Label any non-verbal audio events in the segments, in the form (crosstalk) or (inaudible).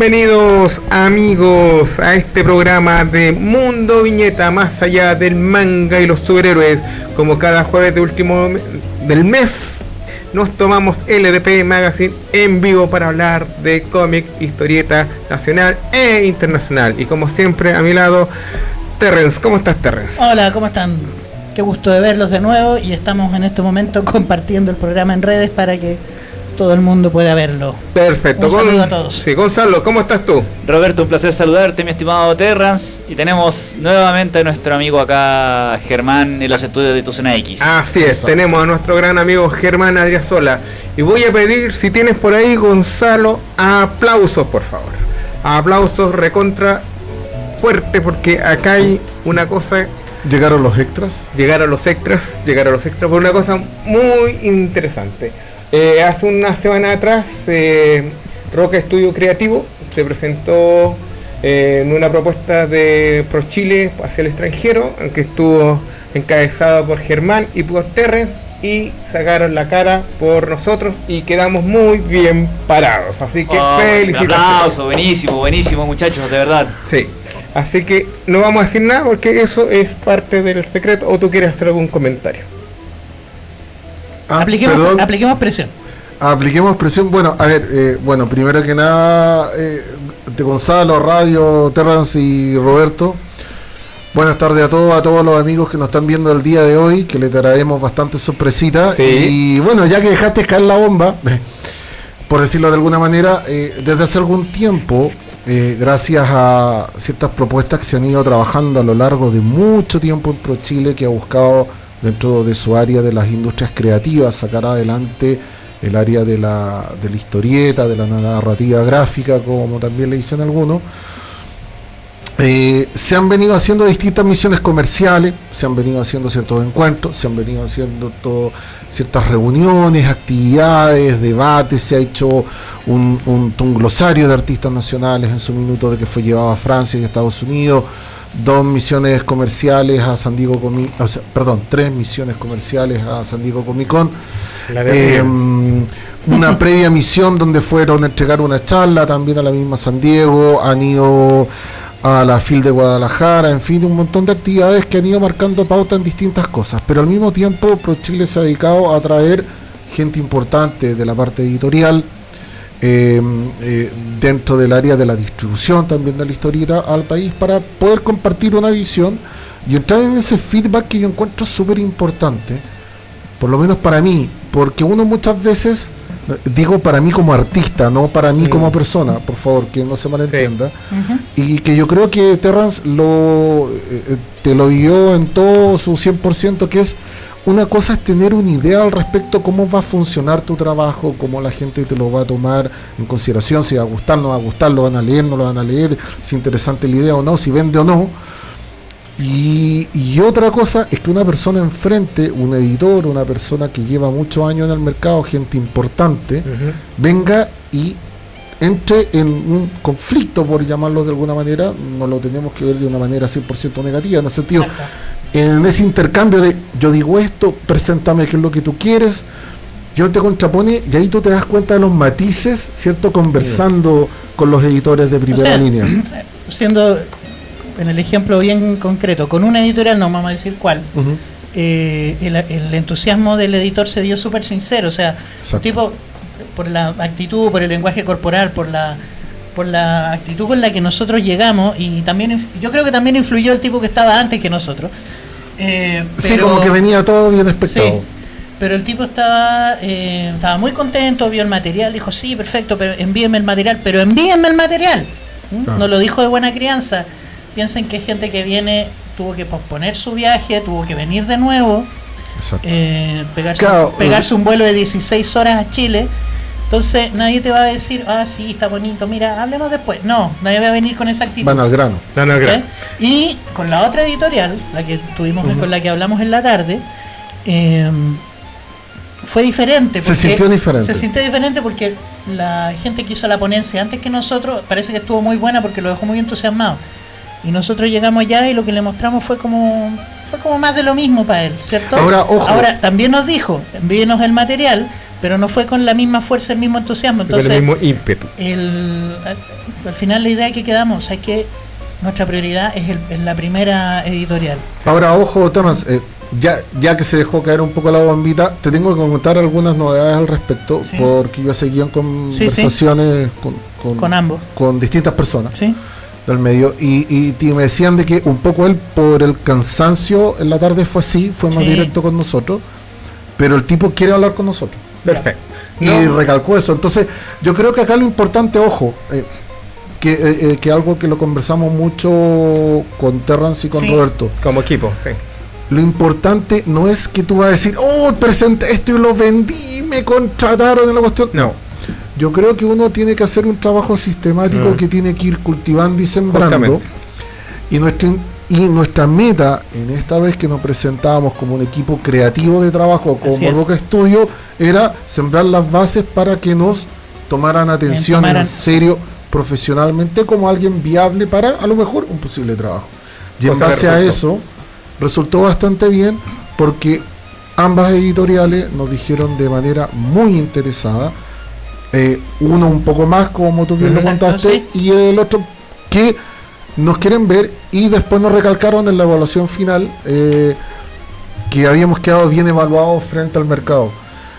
Bienvenidos amigos a este programa de Mundo Viñeta, más allá del manga y los superhéroes. Como cada jueves de último del mes, nos tomamos LDP Magazine en vivo para hablar de cómic, historieta nacional e internacional. Y como siempre, a mi lado, Terrence. ¿Cómo estás, Terrence? Hola, ¿cómo están? Qué gusto de verlos de nuevo y estamos en este momento compartiendo el programa en redes para que todo el mundo pueda verlo. Perfecto. Un saludo a todos. Sí, Gonzalo, ¿cómo estás tú? Roberto, un placer saludarte, mi estimado Terrance. Y tenemos nuevamente a nuestro amigo acá, Germán, en los estudios de Tuzona X. Así es, tenemos a nuestro gran amigo Germán Adriasola. Y voy a pedir, si tienes por ahí, Gonzalo, aplausos, por favor. Aplausos recontra fuerte, porque acá hay una cosa ¿Llegaron los extras? llegaron los extras, llegaron los extras por una cosa muy interesante. Eh, hace una semana atrás, eh, Roca Estudio Creativo se presentó eh, en una propuesta de Pro Chile hacia el extranjero, aunque estuvo encabezado por Germán y por Terrence, y sacaron la cara por nosotros y quedamos muy bien parados. Así que Oh, un felicitaciones. aplauso, buenísimo, buenísimo, muchachos, de verdad. Sí. Así que no vamos a decir nada porque eso es parte del secreto. ¿O tú quieres hacer algún comentario? Ah, apliquemos, perdón. apliquemos presión. Apliquemos presión. Bueno, a ver, eh, bueno, primero que nada, eh, de Gonzalo, Radio, Terrence y Roberto. Buenas tardes a todos, a todos los amigos que nos están viendo el día de hoy, que le traemos bastante sorpresita. Sí. Y bueno, ya que dejaste caer la bomba, (laughs) por decirlo de alguna manera, eh, desde hace algún tiempo, eh, gracias a ciertas propuestas que se han ido trabajando a lo largo de mucho tiempo en Pro Chile, que ha buscado dentro de su área de las industrias creativas sacar adelante el área de la, de historieta, de la narrativa gráfica, como también le dicen algunos. Eh, se han venido haciendo distintas misiones comerciales, se han venido haciendo ciertos encuentros, se han venido haciendo todo, ciertas reuniones, actividades, debates, se ha hecho un, un- un glosario de artistas nacionales en su minuto de que fue llevado a Francia y Estados Unidos, dos misiones comerciales a San Diego Comic, o sea, perdón, tres misiones comerciales a San Diego Comic Con. Eh, una previa misión donde fueron a entregar una charla también a la misma San Diego, han ido a la FIL de Guadalajara, en fin, un montón de actividades que han ido marcando pauta en distintas cosas, pero al mismo tiempo Pro Chile se ha dedicado a traer gente importante de la parte editorial, eh, eh, dentro del área de la distribución también de la historieta al país para poder compartir una visión y entrar en ese feedback que yo encuentro súper importante, por lo menos para mí, porque uno muchas veces, eh, digo para mí como artista, no para mí como persona, por favor, que no se malentienda, Ujú. y que yo creo que Terrance lo, eh, te lo dio en todo su 100%, que es una cosa es tener una idea al respecto cómo va a funcionar tu trabajo, cómo la gente te lo va a tomar en consideración, si va a gustar, no va a gustar, lo van a leer, no lo van a leer, si es interesante la idea o no, si vende o no. Y, y otra cosa es que una persona enfrente, un editor, una persona que lleva muchos años en el mercado, gente importante, venga y entre en un conflicto, por llamarlo de alguna manera, no lo tenemos que ver de una manera 100% negativa, en el sentido, Exacto. En ese intercambio de yo digo esto, preséntame qué es lo que tú quieres, y él te contrapone y ahí tú te das cuenta de los matices, ¿cierto? Conversando con los editores de primera sea, línea. (clears throat) Siendo en el ejemplo bien concreto, con una editorial, no vamos a decir cuál, eh, el, el entusiasmo del editor se dio súper sincero. O sea, Exacto. tipo, por la actitud, por el lenguaje corporal, por la por la actitud con la que nosotros llegamos y también yo creo que también influyó el tipo que estaba antes que nosotros. Eh, Sí, como que venía todo bien Sí, expectado. pero el tipo estaba eh, estaba muy contento, vio el material, dijo, sí, perfecto, pero envíenme el material, pero envíenme el material. ¿Mm? Claro. No lo dijo de buena crianza. Piensen que hay gente que viene, tuvo que posponer su viaje, tuvo que venir de nuevo, eh, pegarse, Claro, pegarse un vuelo de 16 horas a Chile. Entonces nadie te va a decir, ah, sí, está bonito, mira, hablemos después. No, nadie va a venir con esa actitud. Van al grano. No, no, ¿ok? creo. Y con la otra editorial, la que tuvimos, con la que hablamos en la tarde, eh, fue diferente. Se sintió diferente. Se sintió diferente porque la gente que hizo la ponencia antes que nosotros parece que estuvo muy buena porque lo dejó muy entusiasmado. Y nosotros llegamos allá y lo que le mostramos fue como fue como más de lo mismo para él, ¿cierto? Ahora, ojo. Ahora también nos dijo, envíenos el material, pero no fue con la misma fuerza, el mismo entusiasmo. Con Entonces, el mismo ímpetu. el, al, al final la idea que quedamos es que nuestra prioridad es, el- es la primera editorial. Ahora, ojo, Thomas, eh, ya, ya que se dejó caer un poco la bombita, te tengo que comentar algunas novedades al respecto, Sí. porque yo seguí en conversaciones con, con, Con ambos. con distintas personas ¿Sí? del medio y, y me decían de que un poco él por el cansancio en la tarde fue así, fue más Sí. directo con nosotros, pero el tipo quiere hablar con nosotros. Perfecto. Y recalcó eso. Entonces, yo creo que acá lo importante, ojo, eh, que, eh, eh, que algo que lo conversamos mucho con Terrance y con Sí. Roberto. como equipo, sí. Lo importante no es que tú vas a decir, oh, presenté esto y lo vendí, me contrataron en la cuestión. No. Yo creo que uno tiene que hacer un trabajo sistemático Mm. que tiene que ir cultivando y sembrando. Justamente. Y nuestra, y nuestra meta, en esta vez que nos presentábamos como un equipo creativo de trabajo, como. Roca Studio, era sembrar las bases para que nos tomaran atención tomaran- en serio profesionalmente como alguien viable para a lo mejor un posible trabajo. Y en base a eso, resultó bastante bien porque ambas editoriales nos dijeron de manera muy interesada, eh, uno un poco más como tú bien lo contaste sí. y el otro que nos quieren ver y después nos recalcaron en la evaluación final eh, que habíamos quedado bien evaluados frente al mercado.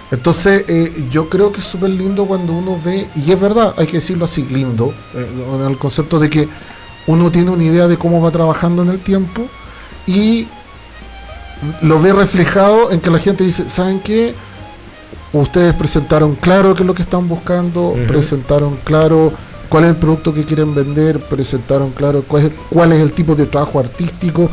Entonces eh, yo creo que es súper lindo cuando uno ve, y es verdad, hay que decirlo así, lindo, eh, en el concepto de que uno tiene una idea de cómo va trabajando en el tiempo y lo ve reflejado en que la gente dice, ¿saben qué? Ustedes presentaron claro qué es lo que están buscando, presentaron claro cuál es el producto que quieren vender, presentaron claro cuál es, cuál es el tipo de trabajo artístico,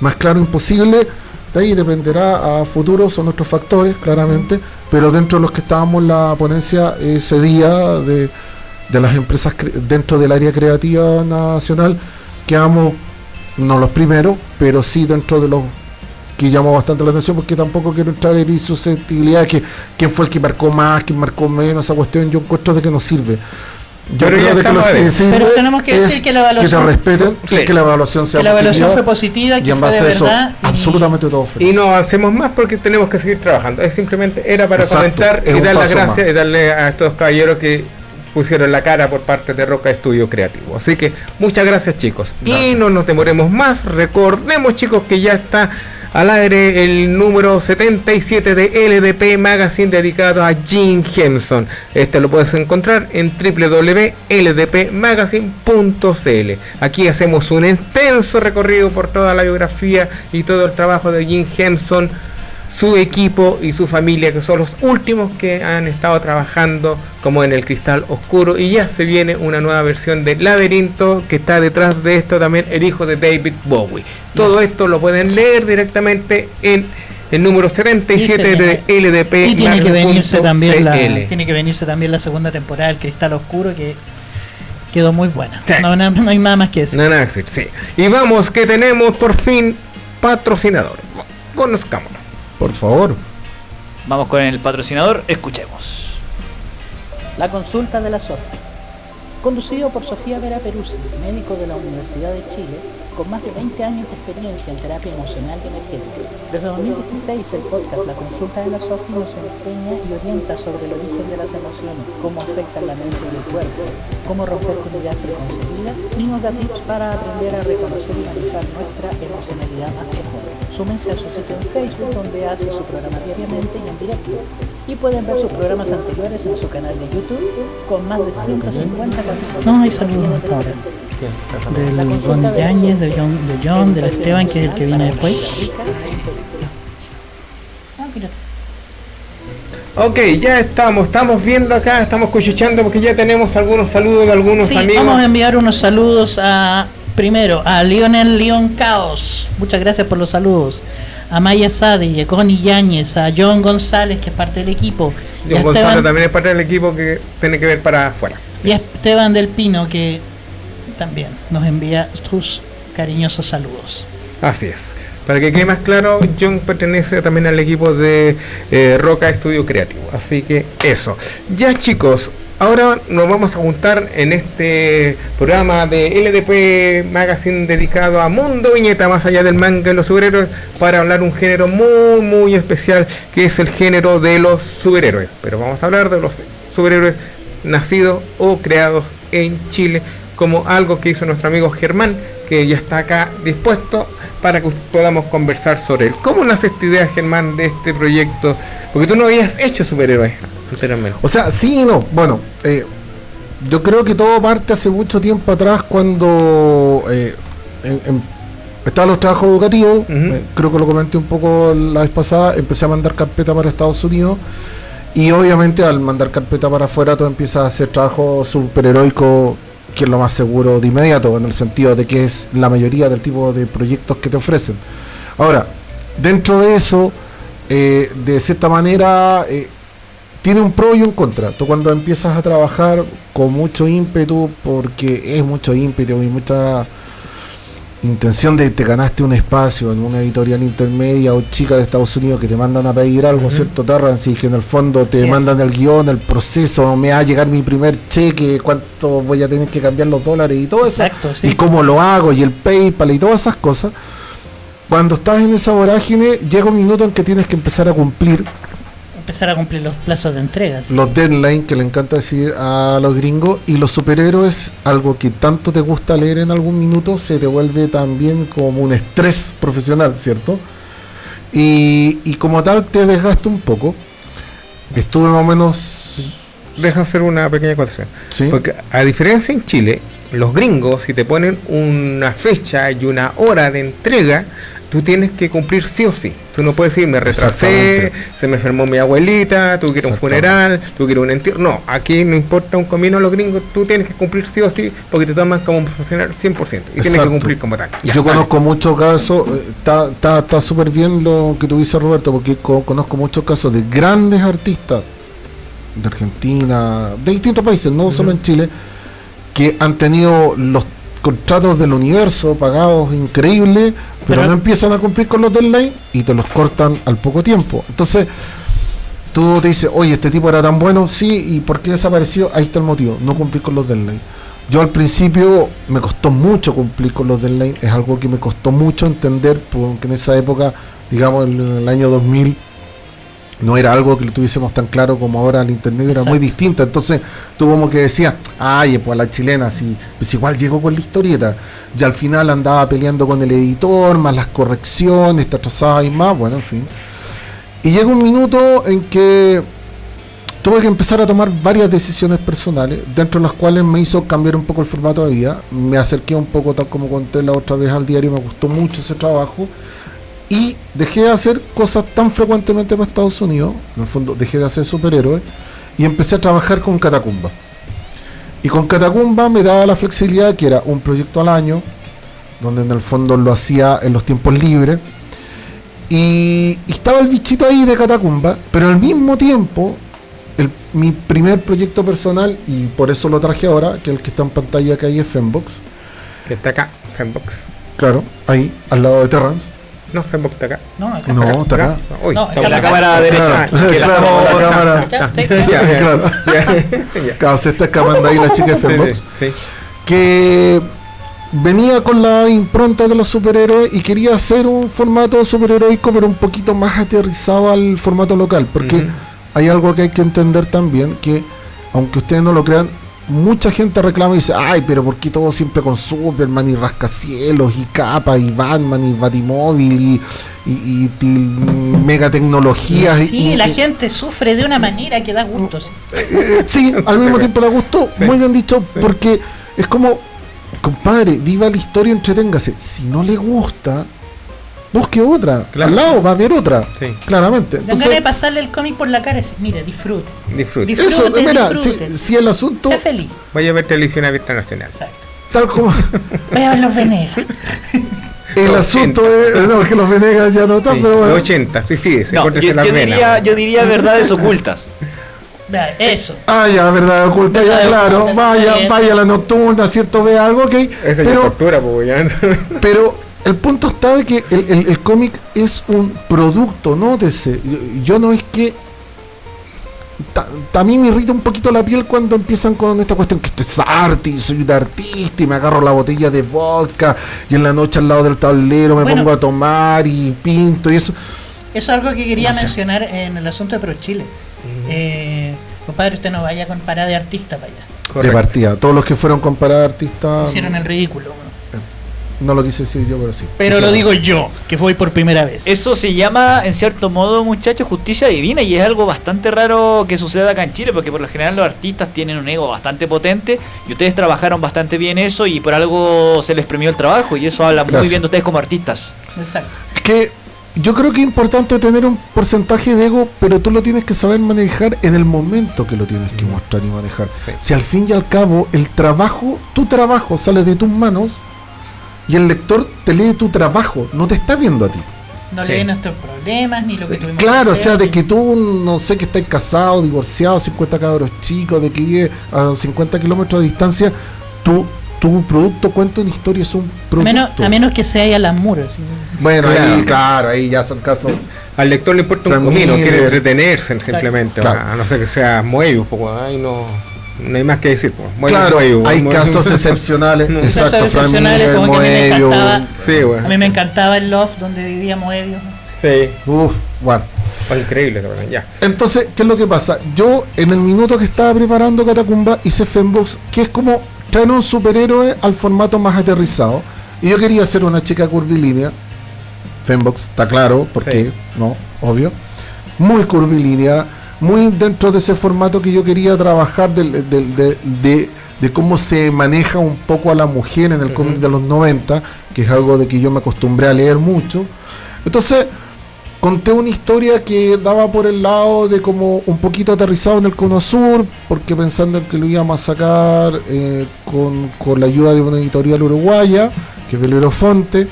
más claro imposible. De ahí dependerá a futuro, son otros factores, claramente, pero dentro de los que estábamos la ponencia ese día de, de las empresas dentro del área creativa nacional, quedamos no los primeros, pero sí dentro de los que llamó bastante la atención porque tampoco quiero entrar en susceptibilidad que quién fue el que marcó más, quién marcó menos, esa cuestión yo encuentro de que no sirve. Yo Pero ya creo de que estamos los que Pero tenemos que decir que la evaluación- que te respeten Sí. que la evaluación sea Que la evaluación positiva, fue positiva, y en fue base de a eso, verdad. y- absolutamente todo feliz. Y no avancemos más porque tenemos que seguir trabajando. Es simplemente era para Exacto, comentar y dar las gracias y darle a estos caballeros que pusieron la cara por parte de Roca Estudio Creativo. Así que muchas gracias chicos. Y no nos demoremos más. Recordemos chicos que ya está al aire el número 77 de LDP Magazine dedicado a Jim Henson. Este lo puedes encontrar en www.ldpmagazine.cl. Aquí hacemos un extenso recorrido por toda la biografía y todo el trabajo de Jim Henson, su equipo y su familia, que son los últimos que han estado trabajando como en el cristal oscuro. Y ya se viene una nueva versión de Laberinto que está detrás de esto también el hijo de David Bowie. Todo esto lo pueden leer directamente en el número 77 de LDP. Y tiene que venirse también la, tiene que venirse también la segunda temporada del Cristal Oscuro que quedó muy buena. Sí. No, no- no hay nada más que decir. No, decir, sí. Y vamos que tenemos por fin patrocinador. Conozcámonos. Por favor. Vamos con el patrocinador, escuchemos. La consulta de la SOFI. Conducido por Sofía Vera Peruzzi, médico de la Universidad de Chile, con más de 20 años de experiencia en terapia emocional y energética. Desde 2016 el podcast La Consulta de la SOFI nos enseña y orienta sobre el origen de las emociones, cómo afectan la mente y el cuerpo, cómo romper con ideas preconcebidas y nos da tips para aprender a reconocer y manejar nuestra emocionalidad más profunda. Súmense a su sitio en Facebook donde hace su programa diariamente y en directo. Y pueden ver sus programas anteriores en su canal de YouTube con más de 150 capítulos. No, hay saludos hasta ahora. Del Ron Yáñez, de John, de John, del Esteban, que es el que viene después. Ah, mira. Ok, ya estamos, estamos viendo acá, estamos cuchicheando porque ya tenemos algunos saludos de algunos Sí, amigos. vamos a enviar unos saludos a primero a Lionel Leon Caos. Muchas gracias por los saludos. A Maya Sadi, a Connie Yáñez, a John González, que es parte del equipo. John Esteban- también es parte del equipo que tiene que ver para afuera. Y a Esteban del Pino, que también nos envía sus cariñosos saludos. Así es. Para que quede más claro, John pertenece también al equipo de eh, Roca Estudio Creativo. Así que eso. Ya chicos, ahora nos vamos a juntar en este programa de LDP Magazine dedicado a Mundo Viñeta, más allá del manga y los superhéroes, para hablar un género muy, muy especial, que es el género de los superhéroes. Pero vamos a hablar de los superhéroes nacidos o creados en Chile, como algo que hizo nuestro amigo Germán, que ya está acá dispuesto para que podamos conversar sobre él. ¿Cómo nace esta idea, Germán, de este proyecto? Porque tú no habías hecho superhéroes O sea, sí y no. Bueno, eh, yo creo que todo parte hace mucho tiempo atrás cuando eh, en- en- estaban los trabajos educativos. Eh, creo que lo comenté un poco la vez pasada. Empecé a mandar carpeta para Estados Unidos. Y obviamente al mandar carpeta para afuera, todo empieza a hacer trabajo superheroico, que es lo más seguro de inmediato, en el sentido de que es la mayoría del tipo de proyectos que te ofrecen. Ahora, dentro de eso, eh, de cierta manera, eh, tiene un pro y un contra. Tú cuando empiezas a trabajar con mucho ímpetu, porque es mucho ímpetu y mucha intención de te ganaste un espacio en una editorial intermedia o chica de Estados Unidos que te mandan a pedir algo, ¿cierto? Y que en el fondo te es. mandan el guion, el proceso, me va a llegar mi primer cheque, cuánto voy a tener que cambiar los dólares y todo eso Exacto, sí. y cómo lo hago y el PayPal y todas esas cosas. Cuando estás en esa vorágine, llega un minuto en que tienes que empezar a cumplir Empezar a cumplir los plazos de entrega. sí. los deadlines que le encanta decir a los gringos y los superhéroes, algo que tanto te gusta leer en algún minuto, se te vuelve también como un estrés profesional, ¿cierto? Y, y como tal te desgasta un poco. Estuve más o menos... Deja hacer una pequeña acotación. ¿sí? Porque a diferencia en Chile, los gringos, si te ponen una fecha y una hora de entrega, tú tienes que cumplir sí o sí. Tú no puedes decir, me retrasé, se me enfermó mi abuelita, tú quieres un funeral, tú quieres un entierro. No, aquí no importa un comino a los gringos, tú tienes que cumplir sí o sí, porque te toman como profesional 100%. Y tienes que cumplir como tal. Ya, Yo conozco muchos casos, eh, está está- está súper bien lo que tú dices Roberto, porque co- conozco muchos casos de grandes artistas de Argentina, de distintos países, no solo en Chile, que han tenido los contratos del universo pagados increíbles, pero, Pero- no empiezan a cumplir con los deadlines y te los cortan al poco tiempo. Entonces, tú te dices, oye, este tipo era tan bueno, sí, ¿y por qué desapareció? Ahí está el motivo, no cumplir con los deadlines. Yo al principio me costó mucho cumplir con los deadlines, es algo que me costó mucho entender, porque en esa época, digamos, en el año 2000, no era algo que lo tuviésemos tan claro como ahora el internet era muy distinta. Entonces tú como que decías, ay, pues la chilena, sí, pues igual llegó con la historieta. Y al final andaba peleando con el editor, más las correcciones, te atrasaba y más, bueno, en fin. Y llega un minuto en que tuve que empezar a tomar varias decisiones personales, dentro de las cuales me hizo cambiar un poco el formato de vida. Me acerqué un poco, tal como conté la otra vez al diario, me gustó mucho ese trabajo. Y dejé de hacer cosas tan frecuentemente para Estados Unidos, en el fondo dejé de hacer superhéroes, y empecé a trabajar con Catacumba. Y con Catacumba me daba la flexibilidad que era un proyecto al año, donde en el fondo lo hacía en los tiempos libres. Y, y estaba el bichito ahí de Catacumba, pero al mismo tiempo, el- mi primer proyecto personal, y por eso lo traje ahora, que el que está en pantalla que hay es Fembox, Que está acá, Fembox. claro, ahí, al lado de Terrance. No, Fembox está acá. No, acá No, está. acá. Uy, No, está En la cámara derecha. Claro, claro, (laughs) Claro. se está escapando ahí la chica de sí, sí. que venía con la impronta de los superhéroes y quería hacer un formato superheroico pero un poquito más aterrizado al formato local porque hay algo que hay que entender también que aunque ustedes no lo crean mucha gente reclama y dice ay pero por qué todo siempre con Superman y rascacielos y capa y Batman y Batimóvil y, y, y til- mega tecnologías y- Sí, y- la y- gente sufre de una manera que da gusto. sí. eh, sí, al mismo tiempo da gusto, Sí. muy bien dicho, porque es como, compadre, viva la historia, entreténgase. Si no le gusta, busque otra. Claro. Al lado va a haber otra, Sí. claramente. Dan ganas de Entonces, pasarle el cómic por la cara y mire, disfrute. Disfrute. Disfrute. eso, mira, si, disfrute. si el asunto, Sea feliz. Vaya a ver televisión abierta nacional. Exacto. tal como Vaya a ver los Venegas. el Los asunto es, no, es que los Venegas ya no están, Sí, pero bueno. los 80, suicídese, No, yo, las yo venas. diría, yo diría (laughs) verdades ocultas. Eso. Ah, ya, verdad oculta, ya, claro. oculta, Vaya, bien. vaya a la nocturna, ¿cierto? Ve algo, ok. Esa ya es Pero, tortura, pues ya. Pero (laughs) el punto está de que el, el- el cómic es un producto, nótese. Yo- Yo no es que ta- también me irrita un poquito la piel cuando empiezan con esta cuestión que esto es arte y soy un artista y me agarro la botella de vodka y en la noche al lado del tablero me Bueno. pongo a tomar y pinto y eso. Eso es algo que quería No sé. mencionar en el asunto de Pro Chile. Eh, compadre, usted no vaya con parada de artista para allá. De partida. Todos los que fueron con parada artista. Hicieron el ridículo. No lo quise decir yo, pero sí. Pero lo digo yo, que voy por primera vez. Eso se llama, en cierto modo, muchachos, justicia divina y es algo bastante raro que suceda acá en Chile porque por lo general los artistas tienen un ego bastante potente y ustedes trabajaron bastante bien eso y por algo se les premió el trabajo y eso habla muy bien de ustedes como artistas. Exacto. Es que yo creo que es importante tener un porcentaje de ego, pero tú lo tienes que saber manejar en el momento que lo tienes que mostrar y manejar. Sí. Si al fin y al cabo el trabajo, tu trabajo sale de tus manos y el lector te lee tu trabajo, no te está viendo a ti. No Sí. leen nuestros problemas ni lo que tuvimos Claro, que o sea, de que tú, no sé, que estás casado, divorciado, 50 cabros chicos, de que vive a 50 kilómetros de distancia, tú, tu producto cuenta una historia, es un a producto. menos, a menos que sea Alan Moore. así. Bueno, ahí, Claro. claro, ahí ya son casos. Al lector le importa un comino, quiere entretenerse simplemente. Claro. A no ser que sea Moebius, pues ahí no, no hay más que decir. Pues. Claro, Moebius, hay Moebius. casos (laughs) excepcionales. No. Exacto, Casos excepcionales, como que a mí me encantaba. Sí, A bueno. mí me encantaba el Loft donde vivía Moebius. Sí, Uf, bueno. fue increíble, ya. Entonces, ¿qué es lo que pasa? Yo, en el minuto que estaba preparando Catacumba, hice Fembox, que es como traer un superhéroe al formato más aterrizado. Y yo quería hacer una chica curvilínea. Fembox, está claro, porque, Sí. no, obvio. Muy curvilínea, muy dentro de ese formato que yo quería trabajar del- del- de, de- de cómo se maneja un poco a la mujer en el cómic de los 90, que es algo de que yo me acostumbré a leer mucho. Entonces, conté una historia que daba por el lado de como un poquito aterrizado en el cono sur, porque pensando en que lo íbamos a sacar eh, con, con la ayuda de una editorial uruguaya, que es Velero Fonte.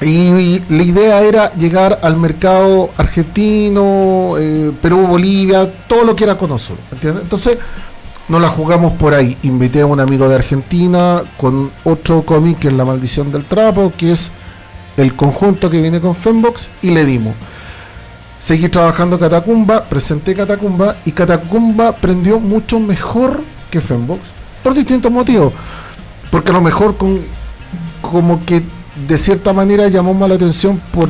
Y, la idea era llegar al mercado argentino, eh, Perú, Bolivia, todo lo que era cono sur. ¿entiendes? Entonces, nos la jugamos por ahí. Invité a un amigo de Argentina con otro cómic que es La Maldición del Trapo, que es el conjunto que viene con Fembox, y le dimos. Seguí trabajando Catacumba, presenté Catacumba, y Catacumba prendió mucho mejor que Fembox, por distintos motivos. Porque a lo mejor con, como que de cierta manera llamó más la atención por,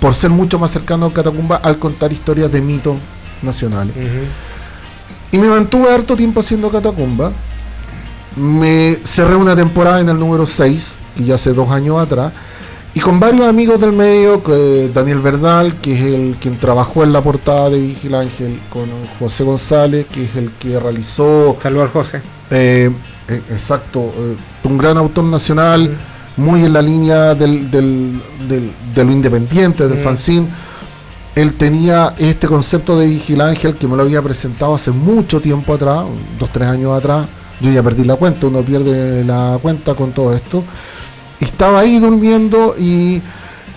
por ser mucho más cercano a Catacumba al contar historias de mitos nacionales. Y me mantuve harto tiempo haciendo Catacumba. Me cerré una temporada en el número 6, que ya hace dos años atrás. Y con varios amigos del medio, que Daniel Verdal, que es el quien trabajó en la portada de Vigil Ángel, con José González, que es el que realizó, Saludos al José. eh, eh, exacto, eh, un gran autor nacional, muy en la línea del, del- del- de lo independiente, del Mm. fanzine. Él tenía este concepto de Vigil Ángel que me lo había presentado hace mucho tiempo atrás, dos, tres años atrás. Yo ya perdí la cuenta, uno pierde la cuenta con todo esto. Estaba ahí durmiendo y,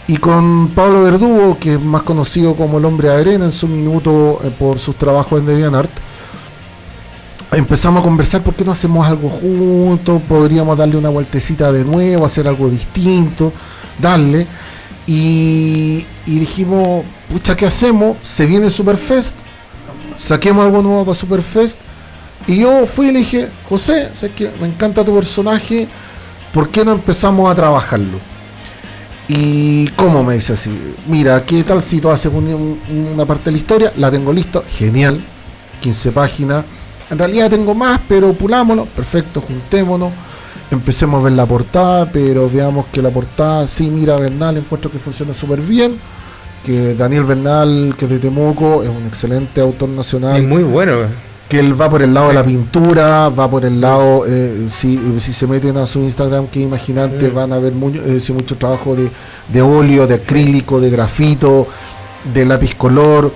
y con Pablo Verdugo, que es más conocido como el hombre de arena en su minuto eh, por sus trabajos en DeviantArt, empezamos a conversar por qué no hacemos algo juntos, podríamos darle una vueltecita de nuevo, hacer algo distinto, darle. Y, dijimos, pucha, ¿qué hacemos? Se viene Superfest, saquemos algo nuevo para Superfest. Y yo fui y le dije, José, sé que me encanta tu personaje, ¿por qué no empezamos a trabajarlo? Y cómo me dice así, mira, ¿qué tal si tú haces un- un- una parte de la historia? La tengo listo, genial, 15 páginas. En realidad tengo más, pero pulámonos, perfecto, juntémonos. Empecemos a ver la portada, pero veamos que la portada, sí, mira, Bernal, encuentro que funciona súper bien. Que Daniel Bernal, que es de Temuco, es un excelente autor nacional Es muy bueno. que él va por el lado de la pintura, va por el lado, eh, si, si se meten a su Instagram, que imaginante, van a ver mucho, eh, mucho trabajo de, de óleo, de acrílico, de grafito, de lápiz color.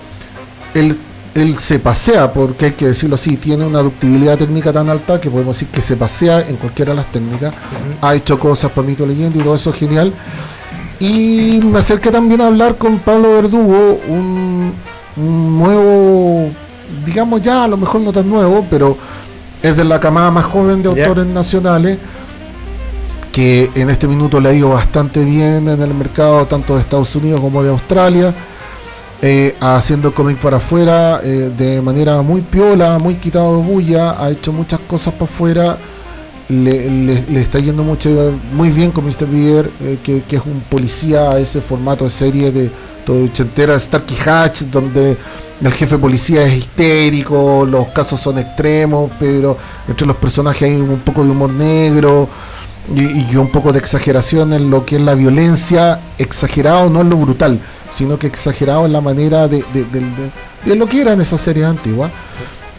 Él, él se pasea, porque hay que decirlo así, tiene una ductibilidad técnica tan alta que podemos decir que se pasea en cualquiera de las técnicas. Ha hecho cosas para mito leyenda y todo eso es genial. Y me acerqué también a hablar con Pablo Verdugo, un, un nuevo, digamos ya, a lo mejor no tan nuevo, pero es de la camada más joven de autores nacionales, que en este minuto le ha ido bastante bien en el mercado, tanto de Estados Unidos como de Australia. Eh, haciendo cómic para afuera eh, de manera muy piola, muy quitado de bulla, ha hecho muchas cosas para afuera, le, está yendo mucho, muy bien con Mr. Beer, eh, que, es un policía a ese formato de serie de todo ochentera, Starkey Hatch, donde el jefe policía es histérico, los casos son extremos, pero entre los personajes hay un poco de humor negro y, y un poco de exageración en lo que es la violencia, exagerado no en lo brutal, sino que exagerado en la manera de, de- de- de- de lo que eran esas series antiguas.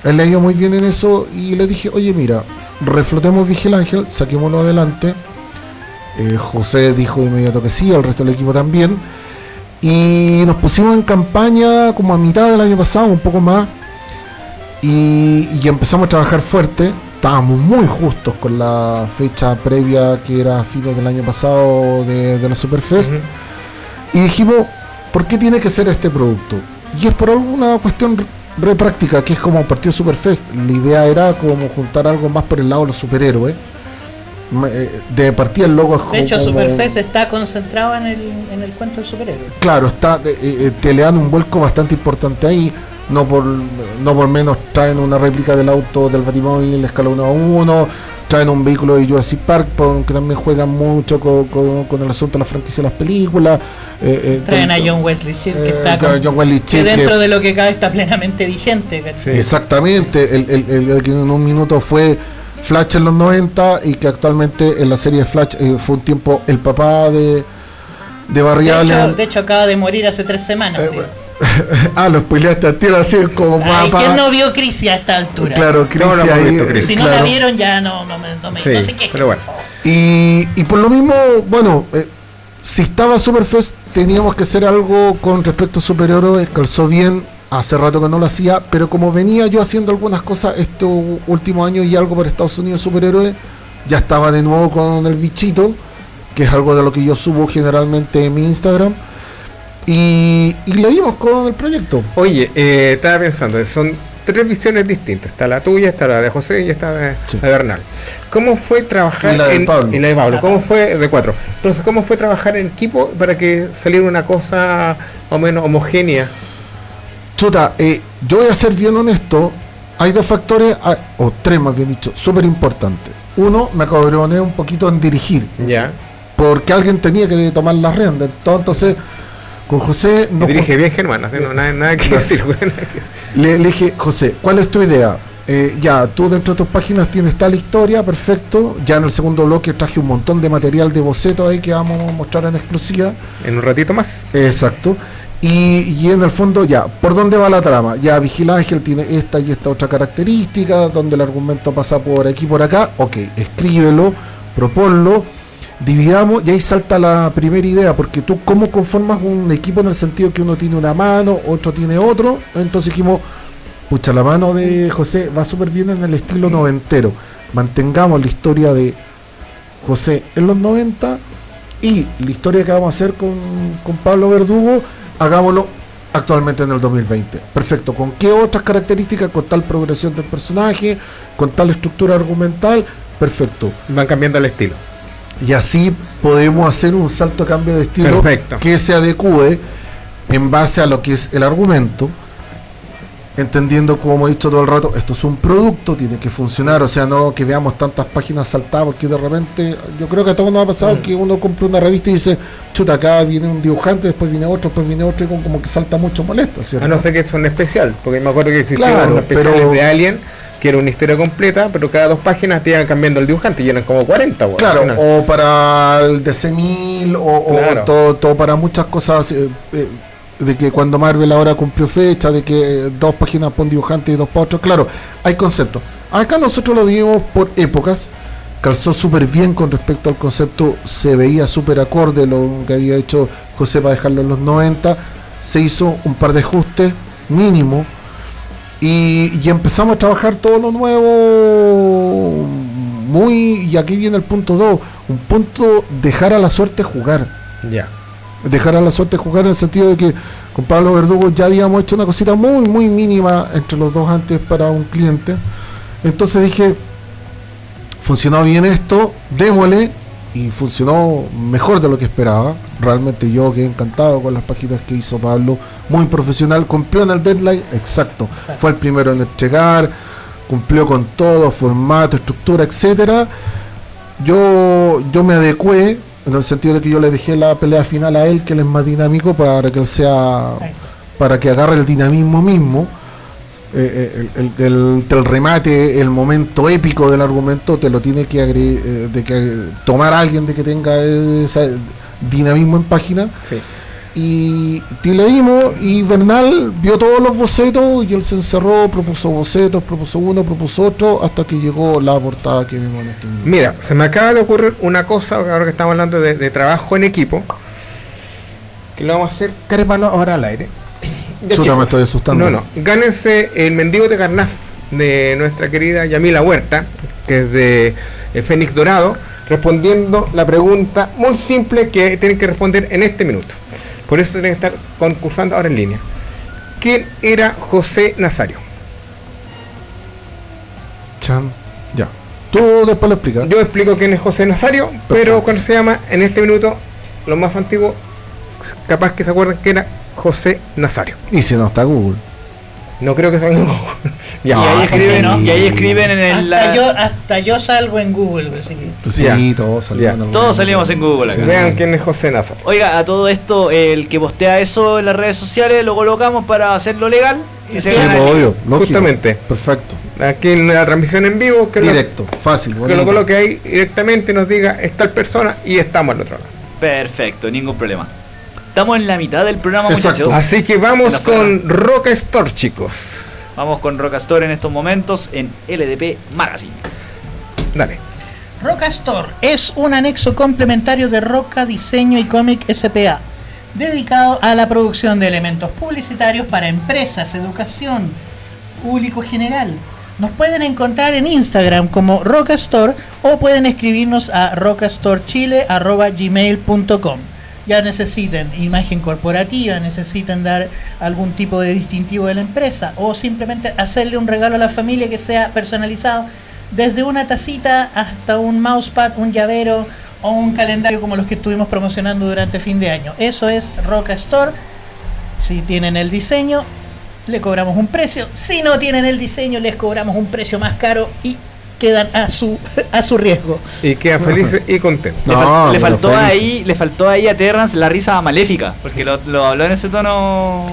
Él le ha ido muy bien en eso y le dije, oye mira, reflotemos Vigil Ángel, saquémoslo adelante. Eh, José dijo de inmediato que sí, el resto del equipo también. Y nos pusimos en campaña como a mitad del año pasado, un poco más. Y, y empezamos a trabajar fuerte. Estábamos muy justos con la fecha previa que era fines del año pasado de, de la Superfest. Y dijimos, ¿por qué tiene que ser este producto? Y es por alguna cuestión re- práctica, que es como partido Superfest. La idea era como juntar algo más por el lado de los superhéroes. Eh, De partida el logo es De hecho, como- Superfest está concentrado en el, en el cuento del superhéroe. Claro, está, eh, eh, te le dan un vuelco bastante importante ahí. No por, no por menos traen una réplica del auto del Batimóvil escala 1 a 1. Traen un vehículo de Jurassic Park, que también juegan mucho con, con- con el asunto de la franquicia de las películas. eh, eh, Traen a John Wesley Shield, que eh, está claro, con- John Wesley que dentro de lo que cabe está plenamente vigente. Exactamente, el, el- el- el que en un minuto fue Flash en los 90 y que actualmente en la serie Flash eh, fue un tiempo el papá de, de Barry De hecho, Allen. de hecho, acaba de morir hace tres semanas. Eh. (laughs) ah, lo spoileaste a tiro así como Ay. ¿Quién no vio Crisis a esta altura? Claro, Chris No, no ahí, visto Crisis. Si no la claro. vieron, ya no, no, me, no, me, Sí, no se quejen, pero bueno. Y, y por lo mismo, bueno, eh, si estaba Superfest, teníamos que hacer algo con respecto a superhéroes, calzó bien, hace rato que no lo hacía, pero como venía yo haciendo algunas cosas estos últimos años y algo para Estados Unidos superhéroes, ya estaba de nuevo con el bichito, que es algo de lo que yo subo generalmente en mi Instagram, y, y le dimos con el proyecto. Oye, eh, estaba pensando, son tres visiones distintas. Está la tuya, está la de José y está la de, Sí. la de Bernal. ¿Cómo fue trabajar Y la de en Pablo. y la de Pablo? La ¿Cómo fue de cuatro? Entonces, ¿cómo fue trabajar en equipo para que saliera una cosa más o menos homogénea? Chuta, eh, yo voy a ser bien honesto. Hay dos factores, ah, o tres más bien dicho, súper importantes. Uno, me cabroné un poquito en dirigir, Ya. porque alguien tenía que tomar las riendas. Entonces, con José nos dirige bien Germán, así, no, nada, nada que decir. (laughs) le dije, José, ¿cuál es tu idea? Eh, ya, tú dentro de tus páginas tienes tal historia, perfecto. Ya en el segundo bloque traje un montón de material de boceto ahí que vamos a mostrar en exclusiva. En un ratito más. Exacto. Y, y en el fondo, ya, ¿por dónde va la trama? Ya, Vigil Ángel tiene esta y esta otra característica, donde el argumento pasa por aquí y por acá. Ok, escríbelo, proponlo, dividamos y ahí salta la primera idea, porque tú, ¿cómo conformas un equipo en el sentido que uno tiene una mano, otro tiene otro? Entonces dijimos, pucha, la mano de José va súper bien en el estilo noventero. Mantengamos la historia de José en los 90 y la historia que vamos a hacer con, con Pablo Verdugo, hagámoslo actualmente en el 2020. Perfecto. ¿Con qué otras características? Con tal progresión del personaje, con tal estructura argumental. Perfecto. Van cambiando el estilo. Y así podemos hacer un salto de cambio de estilo Perfecto. que se adecue en base a lo que es el argumento, entendiendo como he dicho todo el rato, esto es un producto, tiene que funcionar, o sea, no que veamos tantas páginas saltadas, porque de repente, yo creo que a todos nos ha pasado que uno compra una revista y dice, chuta, acá viene un dibujante, después viene otro, después viene otro, y como, como que salta mucho molesto, ¿cierto? A no ser que son especial, porque me acuerdo que existían Claro, especiales pero- de Alien, que era una historia completa, pero cada dos páginas te iban cambiando el dibujante y eran como 40, güey, al Claro, o para el DC1000 o, o todo, todo para muchas cosas. eh, eh, de que cuando Marvel ahora cumplió fecha, de que eh, dos páginas para un dibujante y dos para otro. Claro, hay conceptos. Acá nosotros lo dimos por épocas. Calzó súper bien con respecto al concepto. Se veía súper acorde lo que había hecho José para dejarlo en los 90. Se hizo un par de ajustes mínimo. Y, y empezamos a trabajar todo lo nuevo muy y aquí viene el punto 2 un punto dejar a la suerte jugar Ya. Dejar a la suerte jugar en el sentido de que con Pablo Verdugo ya habíamos hecho una cosita muy muy mínima entre los dos antes para un cliente entonces dije funcionó bien esto démosle y funcionó mejor de lo que esperaba. Realmente yo quedé encantado con las páginas que hizo Pablo, muy profesional, cumplió en el deadline, exacto. Exacto. Fue el primero en entregar, cumplió con todo, formato, estructura, etcétera. Yo, yo me adecué en el sentido de que yo le dejé la pelea final a él, que él es más dinámico, para que él sea, para que agarre el dinamismo mismo. Eh, eh, el, el- remate, el momento épico del argumento, te lo tiene que, eh, de que tomar alguien de que tenga ese dinamismo en página. Sí. Y, y le dimos, y Bernal vio todos los bocetos y él se encerró, propuso bocetos, propuso uno, propuso otro, hasta que llegó la portada que vimos en este minuto. Mira, se me acaba de ocurrir una cosa, ahora que estamos hablando de, de trabajo en equipo, que lo vamos a hacer carepalo ahora al aire. (coughs) Ya, Chuta, me estoy asustando. No, no, gánense el mendigo de Carnaf de nuestra querida Yamila Huerta, que es de eh, Fénix Dorado, respondiendo la pregunta muy simple que tienen que responder en este minuto. Por eso tienen que estar concursando ahora en línea. ¿Quién era José Nazario? Chan, ya. Tú después lo explicas. Yo explico quién es José Nazario, pero cuando se llama en este minuto, lo más antiguo, capaz que se acuerdan que era José Nazario. Y si no está Google. No creo que sea un (laughs) y, ahí sí, escriben, ¿no? y ahí escriben en el. Hasta yo, hasta yo salgo en Google, así que- Pues Ya. sí, todos salimos Ya. en Todos salimos en Google acá. Vean quién es José Nazario. Oiga, a todo esto, el que postea eso en las redes sociales lo colocamos para hacerlo legal y se Sí, gana pues, obvio, lógico. Justamente. Perfecto. Aquí en la transmisión en vivo, que lo, Directo, fácil. que bonito. lo coloque ahí directamente y nos diga es tal persona y estamos al otro lado. Perfecto, ningún problema. Estamos en la mitad del programa, Exacto. muchachos. Así que vamos con Roca Store, chicos. Vamos con Rockastore en estos momentos en LDP Magazine. Dale. Roca Store es un anexo complementario de Roca Diseño y Cómic SPA, dedicado a la producción de elementos publicitarios para empresas, educación, público general. Nos pueden encontrar en Instagram como Roca Store o pueden escribirnos a rocastorechile.gmail.com. Ya necesiten imagen corporativa, necesitan dar algún tipo de distintivo de la empresa o simplemente hacerle un regalo a la familia que sea personalizado desde una tacita hasta un mousepad, un llavero o un calendario como los que estuvimos promocionando durante fin de año. Eso es Roca Store. Si tienen el diseño, le cobramos un precio. Si no tienen el diseño, les cobramos un precio más caro y quedan a su, a su riesgo. Y queda felices (laughs) y contentos. Le, No, fal- le faltó feliz. ahí, le faltó ahí a Terrence la risa maléfica, porque lo, lo habló en ese tono.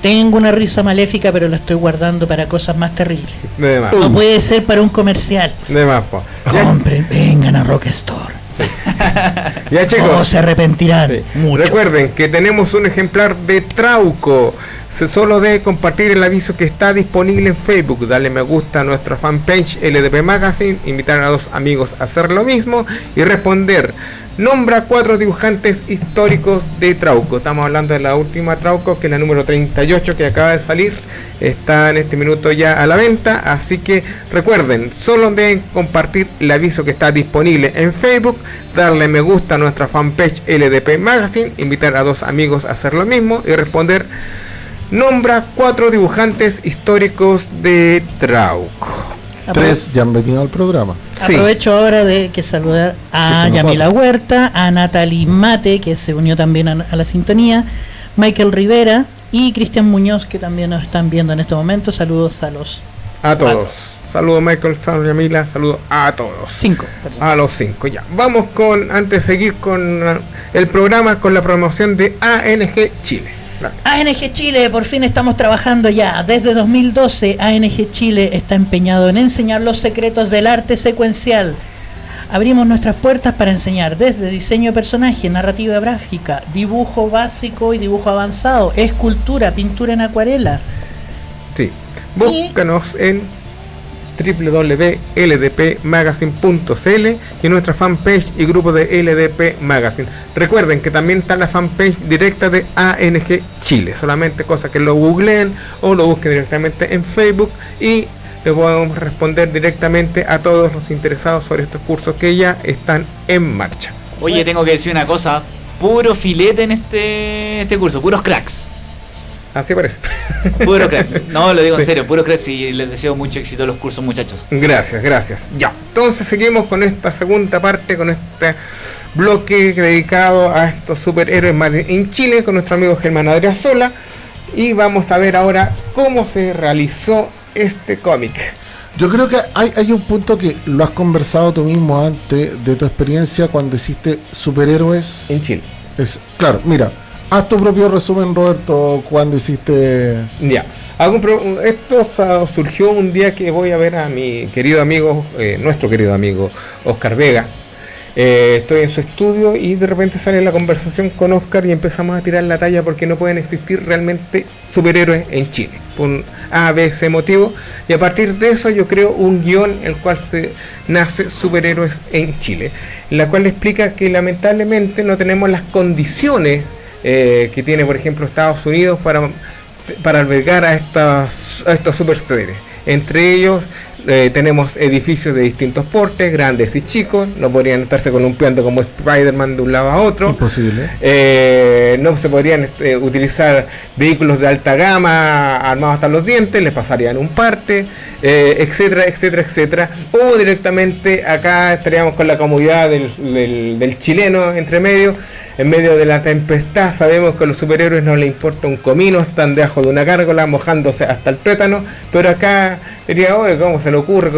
Tengo una risa maléfica, pero la estoy guardando para cosas más terribles. De más. No puede ser para un comercial. De más, po. Ya, Compren, vengan a Rock Store. ya, (laughs) O chicos. se arrepentirán Sí. mucho. Recuerden que tenemos un ejemplar de Trauco. Se solo de compartir el aviso que está disponible en Facebook, darle me gusta a nuestra fanpage LDP Magazine, invitar a dos amigos a hacer lo mismo y responder. Nombra cuatro dibujantes históricos de Trauco. Estamos hablando de la última Trauco, que es la número 38 que acaba de salir. Está en este minuto ya a la venta. Así que recuerden, solo deben compartir el aviso que está disponible en Facebook, darle me gusta a nuestra fanpage LDP Magazine, invitar a dos amigos a hacer lo mismo y responder. Nombra cuatro dibujantes históricos de Trauco. Tres ya han venido al programa. Sí. Aprovecho ahora de que saludar a Yamila Huerta, a Natalie Mate, que se unió también a, a la sintonía, Michael Rivera y Cristian Muñoz, que también nos están viendo en este momento. Saludos a los A todos. Saludos Michael, saludos Yamila, saludos a todos. cinco. perdón. A los cinco, ya. Vamos con, antes de seguir con el programa, con la promoción de ANG Chile. ANG Chile, por fin estamos trabajando ya. Desde 2012, ANG Chile está empeñado en enseñar los secretos del arte secuencial. Abrimos nuestras puertas para enseñar desde diseño de personaje, narrativa gráfica, dibujo básico y dibujo avanzado, escultura, pintura en acuarela. Sí. Búscanos en www.ldpmagazine.cl y nuestra fanpage y grupo de LDP Magazine. Recuerden que también está la fanpage directa de ANG Chile, solamente cosa que lo googleen o lo busquen directamente en Facebook y le podemos responder directamente a todos los interesados sobre estos cursos que ya están en marcha. Oye, tengo que decir una cosa. Puro filete en este, este curso, puros cracks. Así parece. Puro crack. No, lo digo en serio, puro crack y les deseo mucho éxito a los cursos, muchachos. Gracias, gracias. Ya, entonces seguimos con esta segunda parte, con este bloque dedicado a estos superhéroes más en Chile, con nuestro amigo Germán Adriasola. Y vamos a ver ahora cómo se realizó este cómic. Yo creo que hay, hay un punto que lo has conversado tú mismo antes de tu experiencia cuando hiciste superhéroes. En Chile. Es, claro, mira, haz tu propio resumen, Roberto, cuando hiciste. Ya. Hago esto surgió un día que voy a ver a mi querido amigo, eh, nuestro querido amigo Oscar Vega. Eh, estoy en su estudio y de repente sale la conversación con Oscar y empezamos a tirar la talla porque no pueden existir realmente superhéroes en Chile. Por un A, B, C motivo. Y a partir de eso yo creo un guion el cual se nace superhéroes en Chile. La cual explica que lamentablemente no tenemos las condiciones eh, que tiene por ejemplo Estados Unidos para para albergar a, estas, a estos super. Entre ellos eh, tenemos edificios de distintos portes, grandes y chicos, no podrían estarse columpiando como Spider-Man de un lado a otro. Imposible. Eh, no se podrían este, utilizar vehículos de alta gama armados hasta los dientes, les pasarían un parte, eh, etcétera, etcétera, etcétera. O directamente acá estaríamos con la comodidad del, del- del chileno entre medio. En medio de la tempestad sabemos que a los superhéroes no les importa un comino, están debajo de una gárgola mojándose hasta el tuétano, pero acá diría, oye, ¿cómo se le ocurre,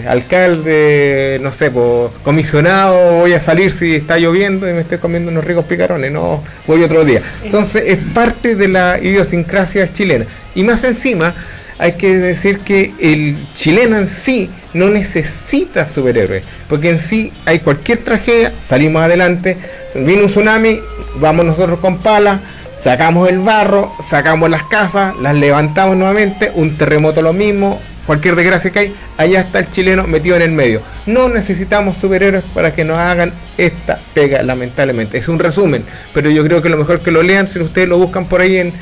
eh, alcalde, no sé, po, comisionado, voy a salir si está lloviendo y me estoy comiendo unos ricos picarones, no, voy otro día. Entonces es parte de la idiosincrasia chilena. Y más encima, hay que decir que el chileno en sí no necesita superhéroes, porque en sí hay cualquier tragedia, salimos adelante, vino un tsunami, vamos nosotros con pala, sacamos el barro, sacamos las casas, las levantamos nuevamente, un terremoto lo mismo, cualquier desgracia que hay, allá está el chileno metido en el medio. No necesitamos superhéroes para que nos hagan esta pega, lamentablemente. Es un resumen, pero yo creo que lo mejor que lo lean, si ustedes lo buscan por ahí en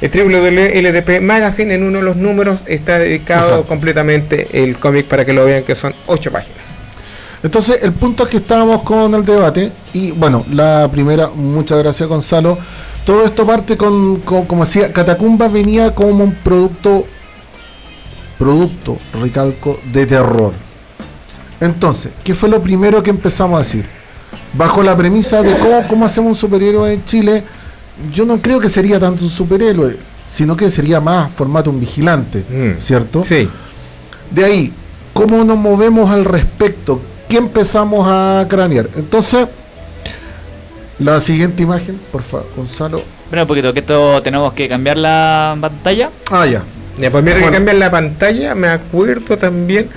el LDP Magazine, en uno de los números está dedicado Exacto. completamente el cómic para que lo vean, que son ocho páginas. Entonces, el punto es que estábamos con el debate. Y bueno, la primera, muchas gracias, Gonzalo. Todo esto parte con, con- como decía, Catacumba venía como un producto, producto, recalco, de terror. Entonces, ¿qué fue lo primero que empezamos a decir? Bajo la premisa de cómo, cómo hacemos un superhéroe en Chile, yo no creo que sería tanto un superhéroe, sino que sería más formato un vigilante, Mm. ¿cierto? Sí. De ahí, ¿cómo nos movemos al respecto? ¿Qué empezamos a cranear? Entonces, la siguiente imagen, por favor, Gonzalo. Bueno, un poquito, que esto tenemos que cambiar la pantalla. Ah, ya. Ya, pues mira que cambian la pantalla, me acuerdo también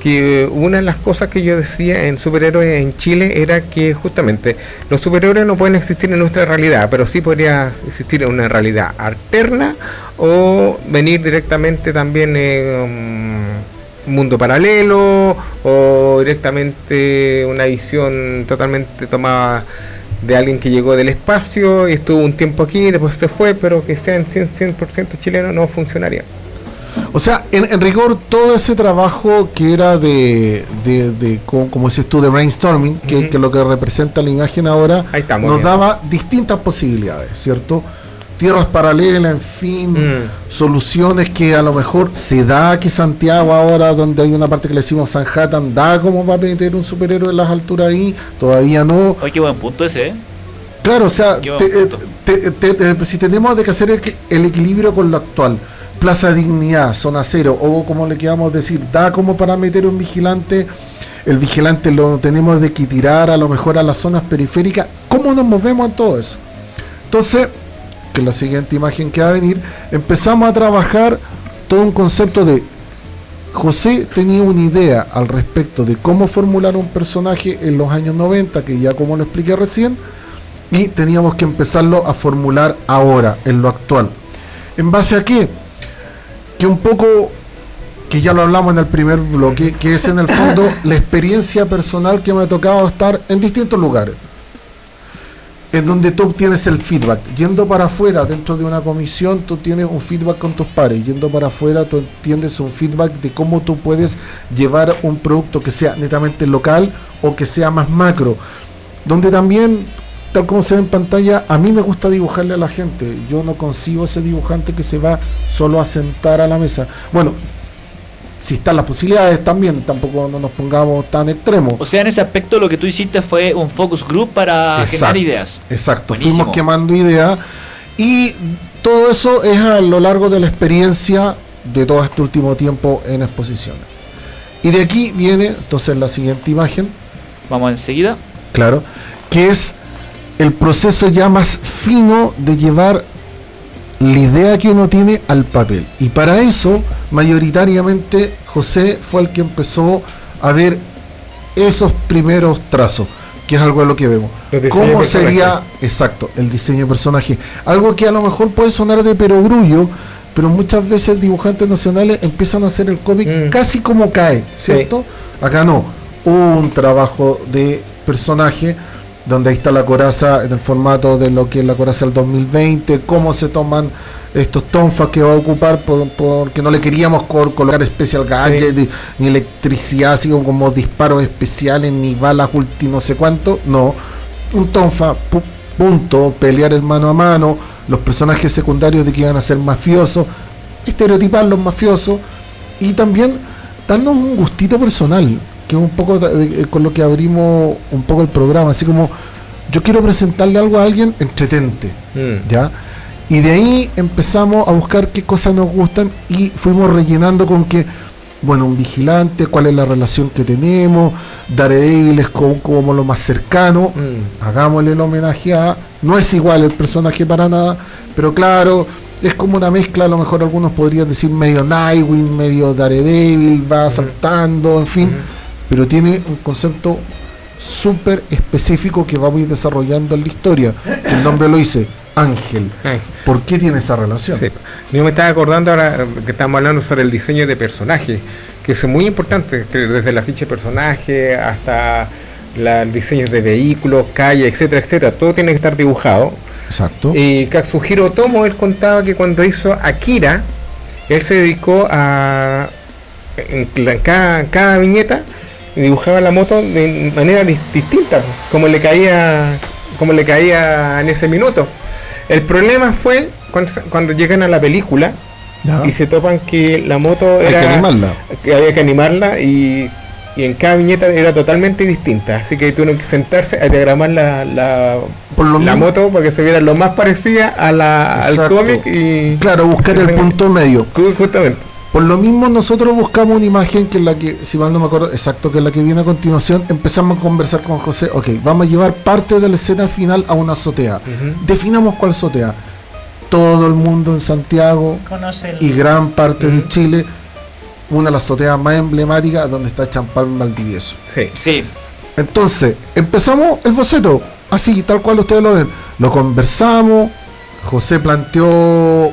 que una de las cosas que yo decía en superhéroes en Chile era que justamente los superhéroes no pueden existir en nuestra realidad, pero sí podría existir en una realidad alterna o venir directamente también en un mundo paralelo o directamente una visión totalmente tomada de alguien que llegó del espacio y estuvo un tiempo aquí y después se fue, pero que sean 100%, 100 chileno no funcionaría. O sea, en, en rigor, todo ese trabajo que era de, de, de como, como dices tú, de brainstorming, que, es lo que representa la imagen ahora, Ahí estamos nos daba distintas posibilidades, ¿cierto? Tierras paralelas, en fin, Mm. soluciones que a lo mejor se da que Santiago ahora, donde hay una parte que le decimos Sanhattan, da como va a meter un superhéroe en las alturas ahí, todavía no. Oye, qué buen punto ese, ¿eh? Claro, o sea, te- punto. te- te- te- si tenemos de que hacer el, que- el equilibrio con lo actual, Plaza Dignidad, Zona Cero, o como le queramos decir, da como para meter un vigilante, el vigilante lo tenemos de que tirar a lo mejor a las zonas periféricas, ¿cómo nos movemos en todo eso? Entonces, que la siguiente imagen que va a venir, empezamos a trabajar todo un concepto de José tenía una idea al respecto de cómo formular un personaje en los años 90, que ya como lo expliqué recién, y teníamos que empezarlo a formular ahora, en lo actual. ¿En base a qué? Que un poco, que ya lo hablamos en el primer bloque, que es en el fondo (laughs) la experiencia personal que me ha tocado estar en distintos lugares. En donde tú obtienes el feedback. Yendo para afuera, dentro de una comisión, tú tienes un feedback con tus pares. Yendo para afuera, tú entiendes un feedback de cómo tú puedes llevar un producto que sea netamente local o que sea más macro. Donde también tal como se ve en pantalla, a mí me gusta dibujarle a la gente. Yo no consigo ese dibujante que se va solo a sentar a la mesa. Bueno, si están las posibilidades también, tampoco no nos pongamos tan extremos. O sea, en ese aspecto lo que tú hiciste fue un focus group para generar ideas. Exacto, Buenísimo. fuimos quemando ideas y todo eso es a lo largo de la experiencia de todo este último tiempo en exposiciones. Y de aquí viene entonces la siguiente imagen, Vamos enseguida. claro, que es el proceso ya más fino de llevar la idea que uno tiene al papel. Y para eso, mayoritariamente, José fue el que empezó a ver esos primeros trazos, que es algo de lo que vemos. ¿Cómo sería, exacto, el diseño de personaje? Algo que a lo mejor puede sonar de perogrullo, pero muchas veces dibujantes nacionales empiezan a hacer el cómic Mm. casi como cae, ¿cierto? Acá no, un trabajo de personaje donde ahí está la coraza en el formato de lo que es la coraza del 2020, cómo se toman estos tonfas que va a ocupar por- porque no le queríamos col- colocar special gadget ni, ni electricidad así como, como disparos especiales ni balas ulti no sé cuánto no. Un tonfa pu- punto pelear el mano a mano los personajes secundarios de que iban a ser mafiosos estereotipar los mafiosos y también darnos un gustito personal que es un poco de- eh, con lo que abrimos un poco el programa así como yo quiero presentarle algo a alguien entretente Mm. ¿ya? Y de ahí empezamos a buscar qué cosas nos gustan y fuimos rellenando con que, bueno, un vigilante, cuál es la relación que tenemos, Daredevil es como, como lo más cercano, Mm. hagámosle el homenaje a, no es igual el personaje para nada, pero claro, es como una mezcla, a lo mejor algunos podrían decir medio Nightwing, medio Daredevil, va saltando, en fin, pero tiene un concepto súper específico que vamos a ir desarrollando en la historia. El nombre lo dice, Ángel. ¿Por qué tiene esa relación? sí. Yo me estaba acordando ahora que estamos hablando sobre el diseño de personaje, que es muy importante, desde la ficha de personaje hasta la, el diseño de vehículos, calle, etcétera, etcétera, todo tiene que estar dibujado. Exacto. Y Katsuhiro Tomo, él contaba que cuando hizo Akira, él se dedicó a. Cada, en cada viñeta dibujaba la moto de manera dis- distinta, como le caía como le caía en ese minuto. El problema fue cuando, cuando llegan a la película Ya. y se topan que la moto Hay era que animarla. que había que animarla y, y en cada viñeta era totalmente distinta. Así que tuvieron que sentarse a diagramar la, la, Por lo la mismo- moto para que se viera lo más parecida a la, al cómic y Claro, buscar el punto medio. Ju- justamente. Por lo mismo nosotros buscamos una imagen que es la que, si mal no me acuerdo exacto, que es la que viene a continuación, empezamos a conversar con José, ok, vamos a llevar parte de la escena final a una azotea. Definamos cuál azotea. Todo el mundo en Santiago Conoce el- y gran parte de Chile, una de las azoteas más emblemáticas donde está Champán Valdivieso. Sí. Sí. Entonces, empezamos el boceto, así, tal cual ustedes lo ven. Lo conversamos, José planteó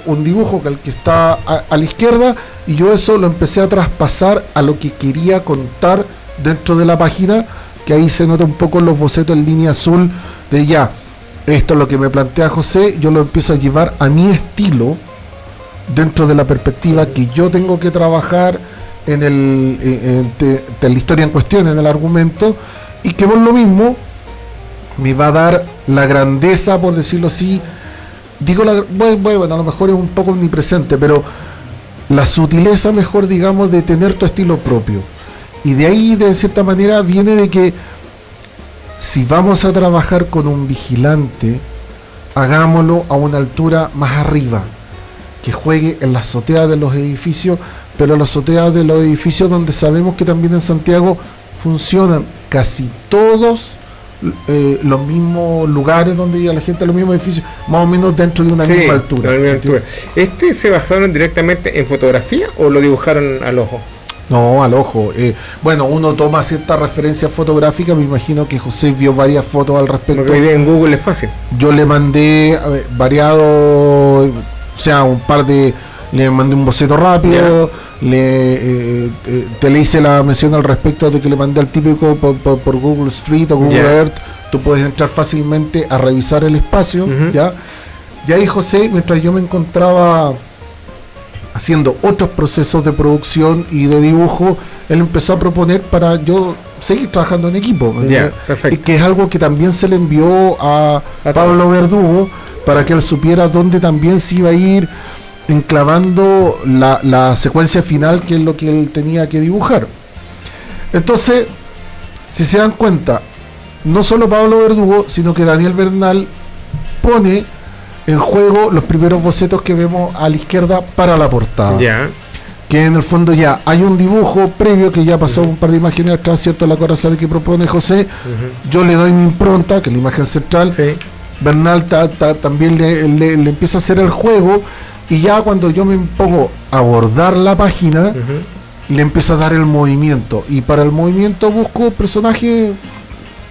un dibujo que el que está a, la izquierda y yo eso lo empecé a traspasar a lo que quería contar dentro de la página, que ahí se nota un poco los bocetos en línea azul de ya, esto es lo que me plantea José, yo lo empiezo a llevar a mi estilo dentro de la perspectiva que yo tengo que trabajar en, el, en- en- la historia en cuestión, en el argumento, y que por lo mismo me va a dar la grandeza, por decirlo así, digo, la, bueno, bueno, a lo mejor es un poco omnipresente, pero la sutileza, mejor digamos, de tener tu estilo propio. Y de ahí, de cierta manera, viene de que si vamos a trabajar con un vigilante, hagámoslo a una altura más arriba, que juegue en la azotea de los edificios, pero la azotea de los edificios donde sabemos que también en Santiago funcionan casi todos eh, los mismos lugares donde vive la gente, los mismos edificios, más o menos dentro de una Sí, misma altura. la misma altura. ¿Este se basaron directamente en fotografía o lo dibujaron al ojo? No, al ojo. eh, bueno, uno toma cierta referencia fotográfica, me imagino que José vio varias fotos al respecto. Día en Google es fácil. Yo le mandé variado, o sea, un par de. Le mandé un boceto rápido, le, eh, eh, te le hice la mención al respecto de que le mandé al típico por, por- por Google Street o Google. Earth. Tú puedes entrar fácilmente a revisar el espacio, Ujú. ¿ya? Y ahí José, mientras yo me encontraba haciendo otros procesos de producción y de dibujo, él empezó a proponer para yo seguir trabajando en equipo. Ya, Eh, perfecto. y que es algo que también se le envió a A Pablo Verdugo para que él supiera dónde también se iba a ir enclavando la, la secuencia final, que es lo que él tenía que dibujar. Entonces, si se dan cuenta, no solo Pablo Verdugo, sino que Daniel Bernal pone en juego los primeros bocetos que vemos a la izquierda para la portada. Ya. Que en el fondo ya hay un dibujo previo que ya pasó un par de imágenes atrás, ¿cierto? La corazón que propone José. Yo le doy mi impronta, que es la imagen central. Sí. Bernal ta- ta- también le, le- le empieza a hacer el juego. Y ya cuando yo me pongo a abordar la página, le empieza a dar el movimiento. Y para el movimiento busco personajes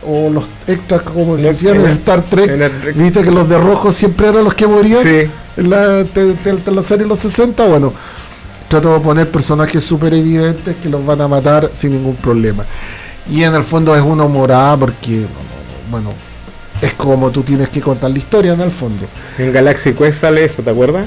o los extras, como se decían en Star Trek. en Viste que los de rojo siempre eran los que morían Sí. en la, te- te- te- la serie de los 60. Bueno, trato de poner personajes súper evidentes que los van a matar sin ningún problema. Y en el fondo es una morada porque, bueno, es como tú tienes que contar la historia en el fondo. En Galaxy Quest sale eso, ¿te acuerdas?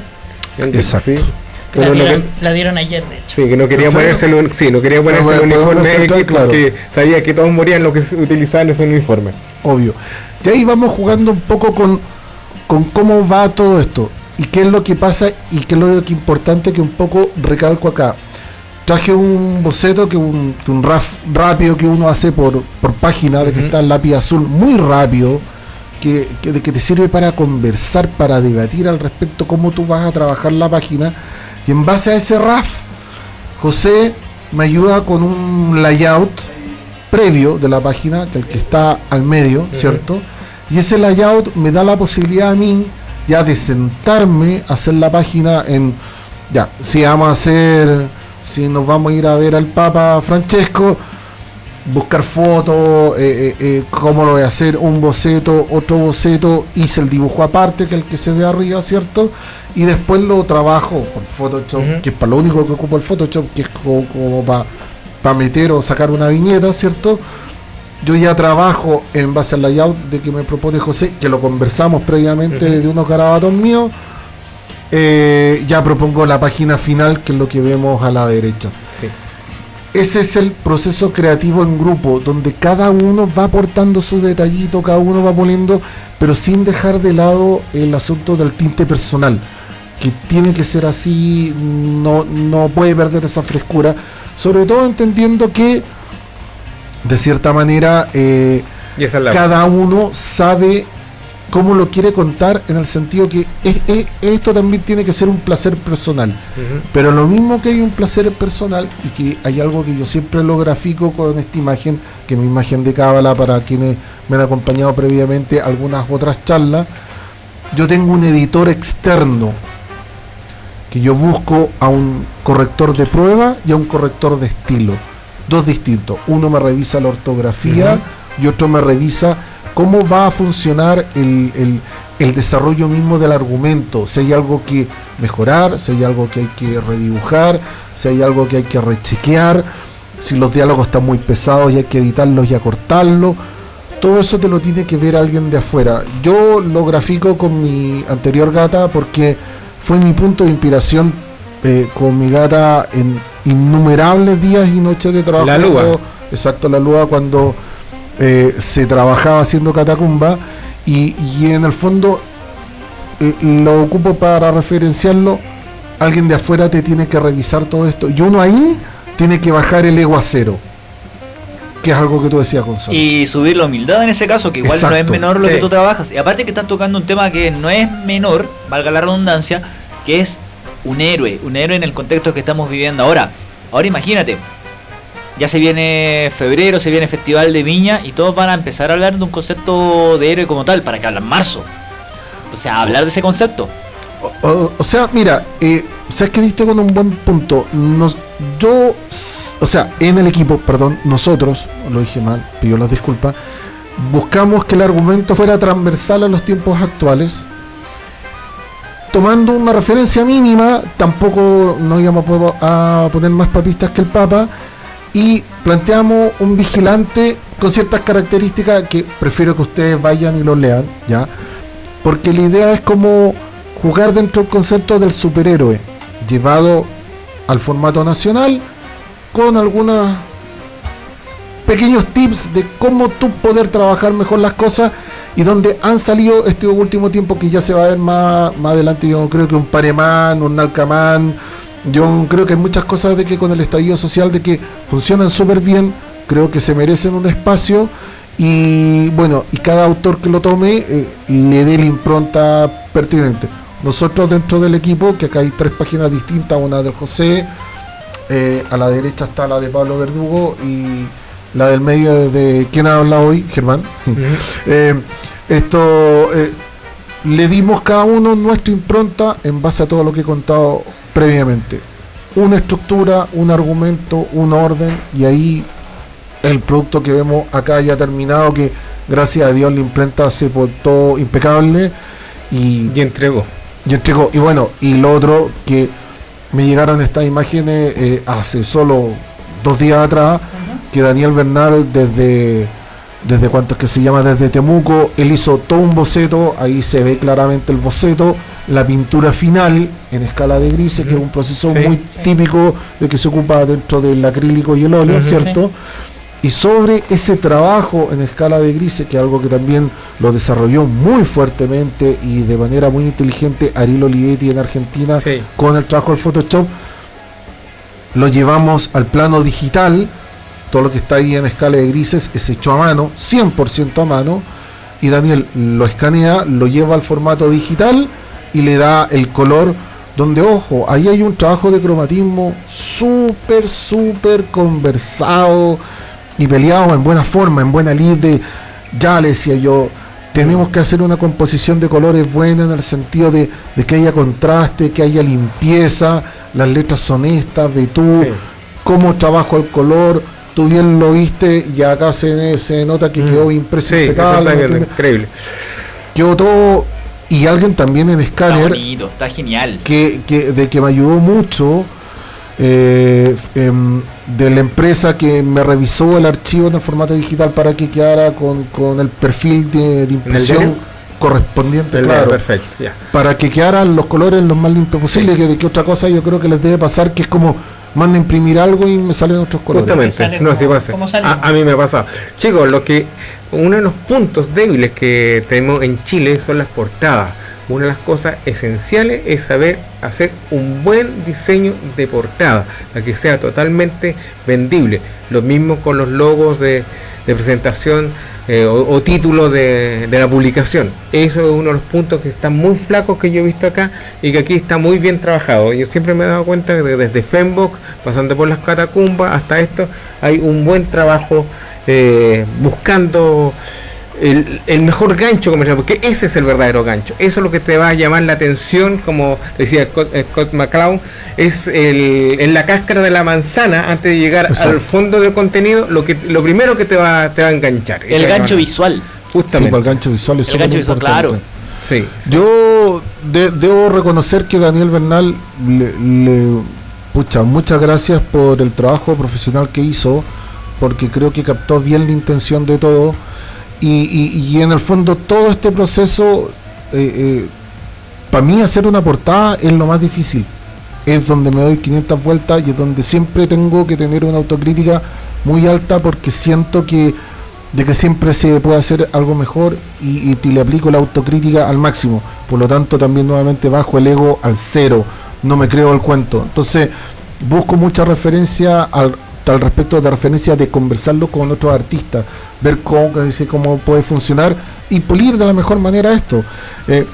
En- Exacto. Sí. La Pero lo dieron, que- la dieron ayer, de hecho. Sí, que no quería ¿En ponerse el, sí, no quería ponerse el uniforme centrar, X claro. porque sabía que todos morían lo que se utilizaba en ese uniforme. obvio. Y ahí vamos jugando un poco con, con cómo va todo esto y qué es lo que pasa y qué es lo que importante que un poco recalco acá. Traje un boceto que un, que un raf rápido que uno hace por, por página, de que Ujú. está el lápiz azul muy rápido, que, que, de que te sirve para conversar, para debatir al respecto cómo tú vas a trabajar la página. Y en base a ese RAF, José me ayuda con un layout previo de la página, que el que está al medio, ¿cierto? Y ese layout me da la posibilidad a mí ya de sentarme a hacer la página en, ya, si vamos a hacer, si nos vamos a ir a ver al Papa Francesco, buscar fotos, eh, eh, eh, cómo lo voy a hacer, un boceto, otro boceto, hice el dibujo aparte, que el que se ve arriba, ¿cierto? Y después lo trabajo por Photoshop, que es para lo único que ocupo el Photoshop, que es co- como, para meter o sacar una viñeta, ¿cierto? Yo ya trabajo en base al layout de que me propone José, que lo conversamos previamente Ujú. de unos garabatos míos. Eh, ya propongo la página final, que es lo que vemos a la derecha. Sí. Ese es el proceso creativo en grupo, donde cada uno va aportando su detallito, cada uno va poniendo, pero sin dejar de lado el asunto del tinte personal, que tiene que ser así, no, no puede perder esa frescura, sobre todo entendiendo que, de cierta manera, eh, Y esa es la cada uno sabe cómo lo quiere contar, en el sentido que es- es- esto también tiene que ser un placer personal. Pero lo mismo que hay un placer personal y que hay algo que yo siempre lo grafico con esta imagen, que es mi imagen de cábala para quienes me han acompañado previamente algunas otras charlas, yo tengo un editor externo que yo busco a un corrector de prueba y a un corrector de estilo. Dos distintos. Uno me revisa la ortografía y otro me revisa cómo va a funcionar el, el- el desarrollo mismo del argumento. Si hay algo que mejorar, si hay algo que hay que redibujar, si hay algo que hay que rechequear, si los diálogos están muy pesados y hay que editarlos y acortarlos. Todo eso te lo tiene que ver alguien de afuera. Yo lo grafico con mi anterior gata porque fue mi punto de inspiración eh, con mi gata en innumerables días y noches de trabajo. La. Cuando- Exacto, la lúa cuando eh, se trabajaba haciendo catacumba y, y en el fondo eh, lo ocupo para referenciarlo. Alguien de afuera te tiene que revisar todo esto y uno ahí tiene que bajar el ego a cero, que es algo que tú decías, Gonzalo. Y subir la humildad en ese caso, que igual no es menor lo Sí. que tú trabajas. Y aparte que estás tocando un tema que no es menor, valga la redundancia, que es un héroe, un héroe en el contexto que estamos viviendo ahora. Ahora imagínate, ya se viene febrero, se viene Festival de Viña y todos van a empezar a hablar de un concepto de héroe como tal, para que hablan marzo. O sea, hablar de ese concepto. O, sea, mira, eh, sabes que diste con un buen punto. Nos, yo, o sea, en el equipo, perdón, nosotros, lo dije mal, pido las disculpas, buscamos que el argumento fuera transversal a los tiempos actuales. Tomando una referencia mínima, tampoco nos íbamos a poner más papistas que el Papa. Y planteamos un vigilante con ciertas características que prefiero que ustedes vayan y lo lean, ¿ya? Porque la idea es como jugar dentro del concepto del superhéroe, llevado al formato nacional con algunos pequeños tips de cómo tú poder trabajar mejor las cosas y donde han salido este último tiempo que ya se va a ver más, más adelante, yo creo que un Paremán, un Nalcamán, yo creo que hay muchas cosas de que con el estallido social de que funcionan súper bien, creo que se merecen un espacio y bueno, y cada autor que lo tome eh, le dé la impronta pertinente. Nosotros dentro del equipo, que acá hay tres páginas distintas, una del José, eh, a la derecha está la de Pablo Verdugo y la del medio de quién ha hablado hoy, Germán. (laughs) Eh, esto eh, le dimos cada uno nuestra impronta en base a todo lo que he contado previamente. Una estructura, un argumento, un orden y ahí el producto que vemos acá ya terminado que gracias a Dios la imprenta se portó impecable y, Y entregó. y entregó. Y bueno, y lo otro que me llegaron estas imágenes eh, hace solo dos días atrás, que Daniel Bernal desde, desde cuánto es que se llama, desde Temuco, él hizo todo un boceto, ahí se ve claramente el boceto, la pintura final en escala de grises, que es un proceso Sí. muy típico de que se ocupa dentro del acrílico y el óleo. ¿cierto? Y sobre ese trabajo en escala de grises, que es algo que también lo desarrolló muy fuertemente y de manera muy inteligente Ariel Olivetti en Argentina Sí. con el trabajo del Photoshop, lo llevamos al plano digital, todo lo que está ahí en escala de grises es hecho a mano, 100% a mano, y Daniel lo escanea, lo lleva al formato digital y le da el color donde, ojo, ahí hay un trabajo de cromatismo súper, súper conversado y peleado en buena forma, en buena lid de, ya le decía yo, tenemos que hacer una composición de colores buena en el sentido de, de que haya contraste, que haya limpieza, las letras son estas, ve tú, Sí. cómo trabajo el color, tú bien lo viste y acá se, se nota que quedó Sí, ¿me está entiendes? increíble. quedó todo y alguien también en Está escáner bonito, está genial. que, que- de que me ayudó mucho eh, em, de la empresa que me revisó el archivo en el formato digital para que quedara con, con el perfil de, de impresión correspondiente, claro, Perfecto, ya. para que quedaran los colores lo más limpios posible, que de que otra cosa yo creo que les debe pasar, que es como mando a imprimir algo y me salen otros colores. Justamente, Sale no, como- sí pasa. a mí me pasa. Chicos, lo que uno de los puntos débiles que tenemos en Chile son las portadas. Una de las cosas esenciales es saber hacer un buen diseño de portada, para que sea totalmente vendible. Lo mismo con los logos de, de presentación eh, o, título de, de la publicación. Eso es uno de los puntos que están muy flacos que yo he visto acá y que aquí está muy bien trabajado. Yo siempre me he dado cuenta que desde Fembok, pasando por las catacumbas hasta esto, hay un buen trabajo eh, buscando el, el mejor gancho comercial, porque ese es el verdadero gancho. Eso es lo que te va a llamar la atención, como decía Scott, eh, Scott McCloud, es el, en la cáscara de la manzana antes de llegar Exacto. al fondo del contenido, lo que lo primero que te va, te va a enganchar. El gancho visual. Sí, Justamente. para el gancho visual es El gancho visual, importante. claro. Sí. Yo de- debo reconocer que Daniel Bernal le, le- pucha, muchas gracias por el trabajo profesional que hizo, porque creo que captó bien la intención de todo. Y, y- y en el fondo todo este proceso, para mí hacer una portada es lo más difícil. Es donde me doy 500 vueltas y es donde siempre tengo que tener una autocrítica muy alta porque siento que de que siempre se puede hacer algo mejor y, y le aplico la autocrítica al máximo. Por lo tanto, también nuevamente bajo el ego al cero. No me creo el cuento. Entonces, busco mucha referencia al, al respecto de referencia de conversarlo con otros artistas, ver cómo, dice, cómo puede funcionar y pulir de la mejor manera esto. Eh,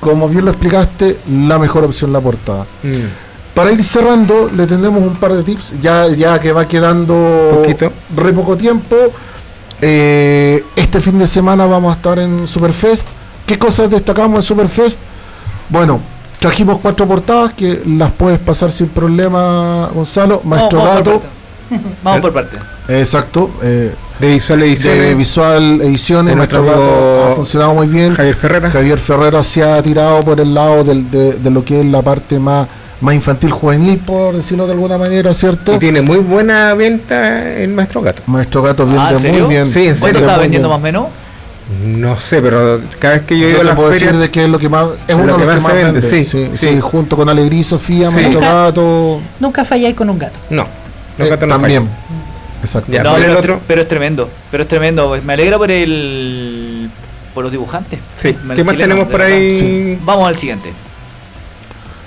como bien lo explicaste, la mejor opción la portada. Mm. Para ir cerrando, le tenemos un par de tips, ya, ya que va quedando Poquito. re poco tiempo. Eh, este fin de semana vamos a estar en Superfest. ¿Qué cosas destacamos en Superfest? Bueno, trajimos cuatro portadas que las puedes pasar sin problema, Gonzalo. Maestro vamos por Gato. (laughs) Vamos por parte. exacto. eh, De visual de ediciones, Visual Ediciones, de Maestro nuestro amigo ha funcionado muy bien. Javier Ferreras. Javier Ferrero se ha tirado por el lado del- de, de lo que es la parte más, más infantil juvenil, por decirlo de alguna manera, ¿cierto? Y tiene muy buena venta el Maestro Gato. Maestro Gato vende Ah, ¿en serio? muy bien. Sí, en ¿Cuánto serio, está vendiendo bien. más o menos? No sé, pero cada vez que yo Yo a la puedo decir de que es lo que más es Lo uno de que los más que más se vende, vende, sí, sí, sí. sí, junto con Alegría y Sofía, Nunca- Gato, Nunca falláis con un gato. no. Eh, Los gatos no también. fallan. Exacto. Ya, No, ¿cuál es pero, el otro? pero es tremendo, pero es tremendo. Pues Me alegra por el por los dibujantes. Sí. ¿Qué más tenemos por ahí? Sí. Vamos al siguiente.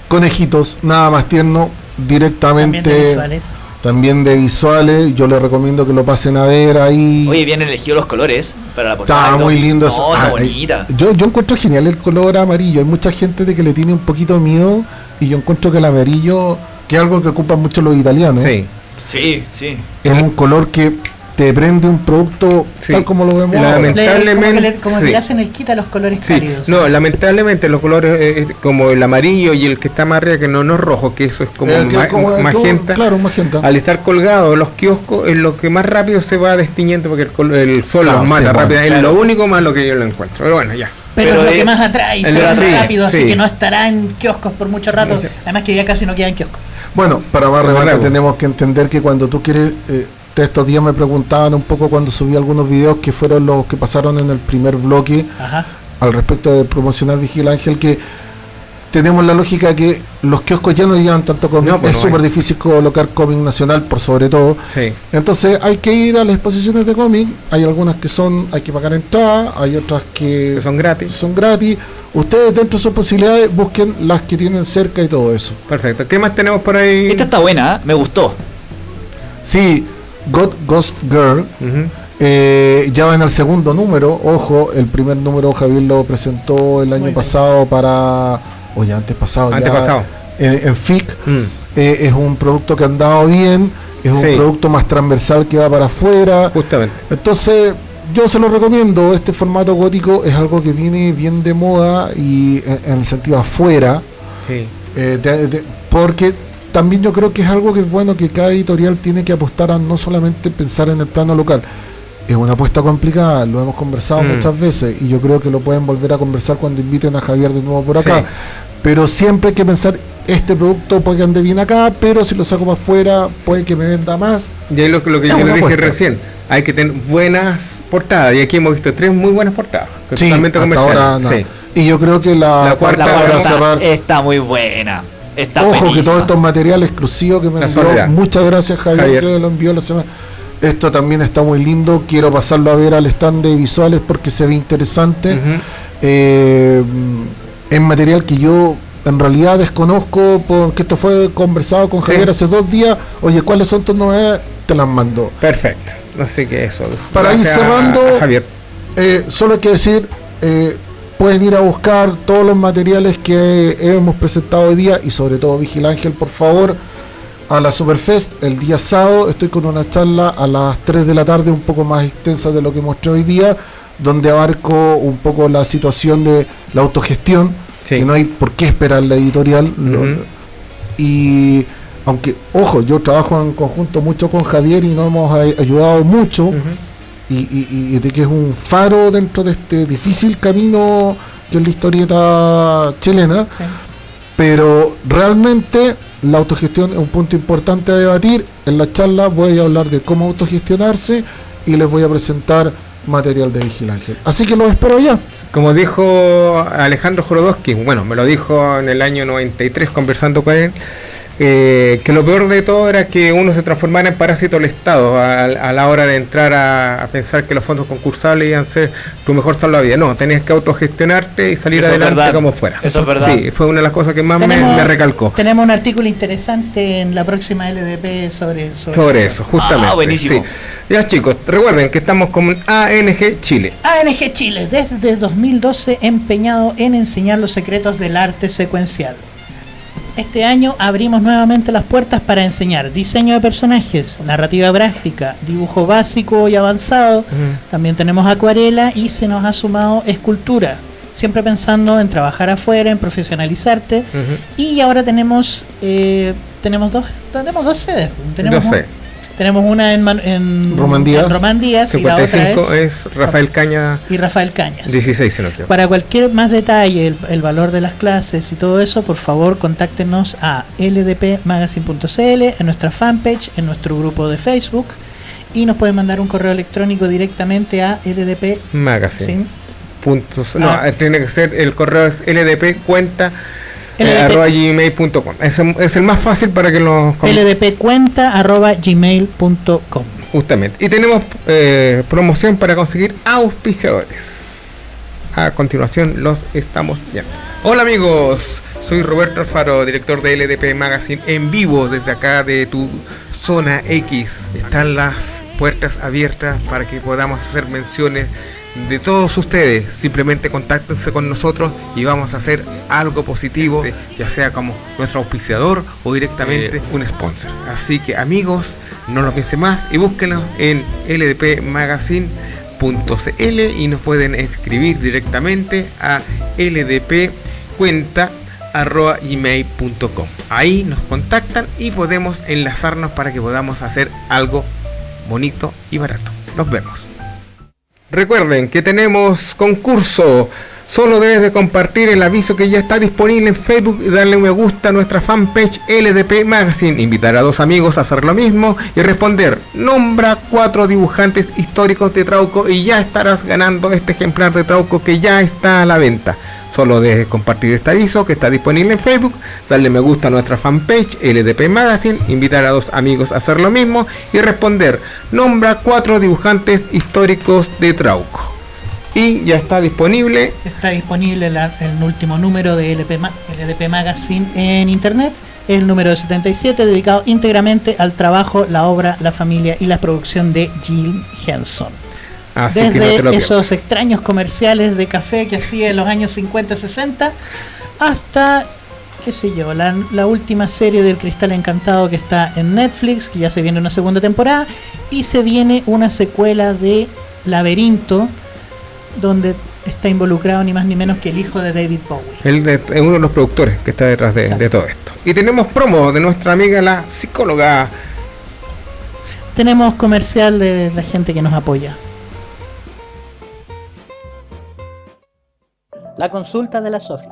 Conejitos, nada más tierno, directamente También de visuales. también de visuales. Yo les recomiendo que lo pasen a ver ahí. Oye, bien elegido los colores para la portada. Está muy lindo No, eso. está Ah, bonita. eh, yo, yo encuentro genial el color amarillo. Hay mucha gente de que le tiene un poquito miedo y yo encuentro que el amarillo, que es algo que ocupan mucho los italianos, Sí. Sí, sí. es un color que te prende un producto Sí. tal como lo vemos La ahora. ment- Le- como que le, Lamentablemente, como que sí. le hacen el quita los colores Sí, cálidos. no, lamentablemente los colores eh, eh, como el amarillo y el que está más arriba, que no, no es rojo, que eso es como, Eh, que ma- como- magenta, Claro, magenta. al estar colgado los kioscos es lo que más rápido se va destiñendo porque el, col- el sol Claro, los mata sí, bueno, rápido, es claro. lo único malo que yo lo encuentro. Pero bueno, ya. Pero, Pero es lo es- que más atrae y se sí, rápido, así sí. que no estará en kioscos por mucho rato. Mucho. Además que ya casi no queda en kioscos. Bueno, para más remate tenemos que entender que cuando tú quieres, eh, estos días me preguntaban un poco cuando subí algunos videos que fueron los que pasaron en el primer bloque Ajá. al respecto de promocionar Vigil Ángel, que tenemos la lógica que los kioscos ya no llevan tanto cómic, No, pues es súper difícil colocar cómic nacional por sobre todo. Sí. Entonces hay que ir a las exposiciones de cómic, hay algunas que son, hay que pagar entrada, hay otras que Que son gratis. son gratis. Ustedes dentro de sus posibilidades busquen las que tienen cerca y todo eso. Perfecto. ¿Qué más tenemos por ahí? Esta está buena, ¿eh? me gustó. Sí, God Ghost Girl eh, ya va en el segundo número. Ojo, el primer número Javier lo presentó el año bien. pasado para. O ya antes pasado. ya, Antepasado. en, en FIC. Mm. Eh, es un producto que ha andado bien. Es un producto más transversal que va para afuera. Justamente. Entonces, yo se lo recomiendo. Este formato gótico es algo que viene bien de moda y en, en el sentido afuera. Sí. Eh, de- de- porque también yo creo que es algo que es bueno que cada editorial tiene que apostar a no solamente pensar en el plano local. Es una apuesta complicada, lo hemos conversado Mm. muchas veces y yo creo que lo pueden volver a conversar cuando inviten a Javier de nuevo por acá. Sí. Pero siempre hay que pensar, este producto puede que ande bien acá, pero si lo saco para afuera puede que me venda más. Y ahí lo, que- lo que Es yo le dije apuesta. recién, hay que tener buenas portadas. Y aquí hemos visto tres muy buenas portadas. que Sí, totalmente comerciales. ahora no. Sí. Y yo creo que la, La cuarta La cuarta cerrar- está muy buena. Está Ojo que todos estos materiales exclusivos que me La envió, soledad. muchas gracias Javier, Javier. que lo envió la semana. Esto también está muy lindo, quiero pasarlo a ver al stand de visuales porque se ve interesante. Eh, es material que yo en realidad desconozco porque esto fue conversado con Sí. Javier hace dos días. Oye, ¿cuáles son tus novedades? Te las mando. Perfecto. Así que eso. Para ir Gracias cerrando, a Javier. Eh, solo hay que decir, eh, pueden ir a buscar todos los materiales que hemos presentado hoy día y sobre todo Vigil Ángel, por favor, a la Superfest el día sábado. Estoy con una charla a las 3 de la tarde, un poco más extensa de lo que mostré hoy día, donde abarco un poco la situación de la autogestión, Sí. que no hay por qué esperar la editorial. lo- y aunque, ojo, yo trabajo en conjunto mucho con Javier y nos hemos ay- ayudado mucho y, y- y de que es un faro dentro de este difícil camino que es la historieta chilena, Sí. pero realmente la autogestión es un punto importante a debatir. En la charla voy a hablar de cómo autogestionarse y les voy a presentar material de Vigilancia. Así que los espero ya. Como dijo Alejandro Jorodowski, bueno, me lo dijo en el año 93 conversando con él, eh, que lo peor de todo era que uno se transformara en parásito del Estado a, a la hora de entrar a, a pensar que los fondos concursables iban a ser tu mejor salvavidas. No, tenías que autogestionarte y salir Eso adelante verdad. como fuera. Eso es verdad. Sí, fue una de las cosas que más me, Tenemos- me recalcó. Tenemos un artículo interesante en la próxima LDP sobre, sobre, Sobre eso, justamente. Ah, buenísimo. sí. Ya chicos, recuerden que estamos con ANG Chile. ANG Chile, desde 2012 empeñado en enseñar los secretos del arte secuencial. Este año abrimos nuevamente las puertas para enseñar diseño de personajes, narrativa gráfica, dibujo básico y avanzado. También tenemos acuarela y se nos ha sumado escultura. Siempre pensando en trabajar afuera, en profesionalizarte. Y ahora tenemos eh, tenemos dos tenemos dos sedes. Tenemos, un- sé. Tenemos una en, Man- en Román Díaz. en Román Díaz y la otra 55 es, es Rafael Caña y Rafael Cañas. 16, si no quiero. Para cualquier más detalle, el, el valor de las clases y todo eso, por favor contáctenos a ldpmagazine.cl, en nuestra fanpage, en nuestro grupo de Facebook Y nos pueden mandar un correo electrónico directamente a LDP Magazine. sin Puntos, no, Ah. tiene que ser el correo es ldp gmail.com. Es, es el más fácil para que nos com- ldpcuenta.gmail.com. Justamente. Y tenemos eh, promoción para conseguir auspiciadores. A continuación los estamos viendo. Hola amigos, soy Roberto Alfaro, director de LDP Magazine en vivo desde acá de tu zona X. Están las puertas abiertas para que podamos hacer menciones de todos ustedes. Simplemente contáctense con nosotros y vamos a hacer algo positivo, ya sea como nuestro auspiciador o directamente un sponsor. Así que amigos, no lo piensen más y búsquenos en ldpmagazine.cl y nos pueden escribir directamente a ldpcuenta.gmail.com. Ahí nos contactan y podemos enlazarnos para que podamos hacer algo bonito y barato. Nos vemos. Recuerden que tenemos concurso. Solo debes de compartir el aviso que ya está disponible en Facebook y darle un me gusta a nuestra fanpage LDP Magazine. Invitar a dos amigos a hacer lo mismo y responder. Nombra cuatro dibujantes históricos de Trauco y ya estarás ganando este ejemplar de Trauco que ya está a la venta. Solo debes compartir este aviso que está disponible en Facebook, darle me gusta a nuestra fanpage LDP Magazine, invitar a dos amigos a hacer lo mismo y responder. Nombra cuatro dibujantes históricos de Trauco. Y ya está disponible Está disponible la- el último número de LP, LDP Magazine en internet. El número 77, dedicado íntegramente al trabajo, la obra, la familia y la producción de Jill Henson. Así no Desde esos extraños comerciales de café que hacía en los años 50-60 hasta, qué sé yo, la, la última serie del Cristal Encantado que está en Netflix, que ya se viene una segunda temporada, y se viene una secuela de Laberinto, donde está involucrado ni más ni menos que el hijo de David Bowie. Él es uno de los productores que está detrás de, todo esto. Y tenemos promo de nuestra amiga la psicóloga. Tenemos comercial de la gente que nos apoya. La consulta de la Sofi.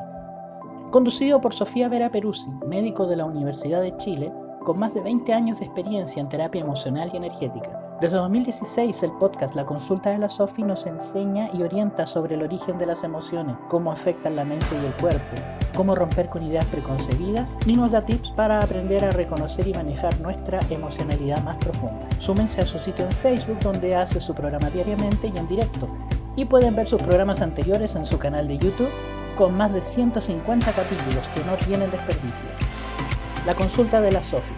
Conducido por Sofía Vera Peruzzi, médico de la Universidad de Chile, con más de 20 años de experiencia en terapia emocional y energética. Desde 2016 el podcast La Consulta de la Sofi nos enseña y orienta sobre el origen de las emociones, cómo afectan la mente y el cuerpo, cómo romper con ideas preconcebidas y nos da tips para aprender a reconocer y manejar nuestra emocionalidad más profunda. Súmense a su sitio en Facebook donde hace su programa diariamente y en directo. Y pueden ver sus programas anteriores en su canal de YouTube con más de 150 capítulos que no tienen desperdicio. La consulta de la Sofi.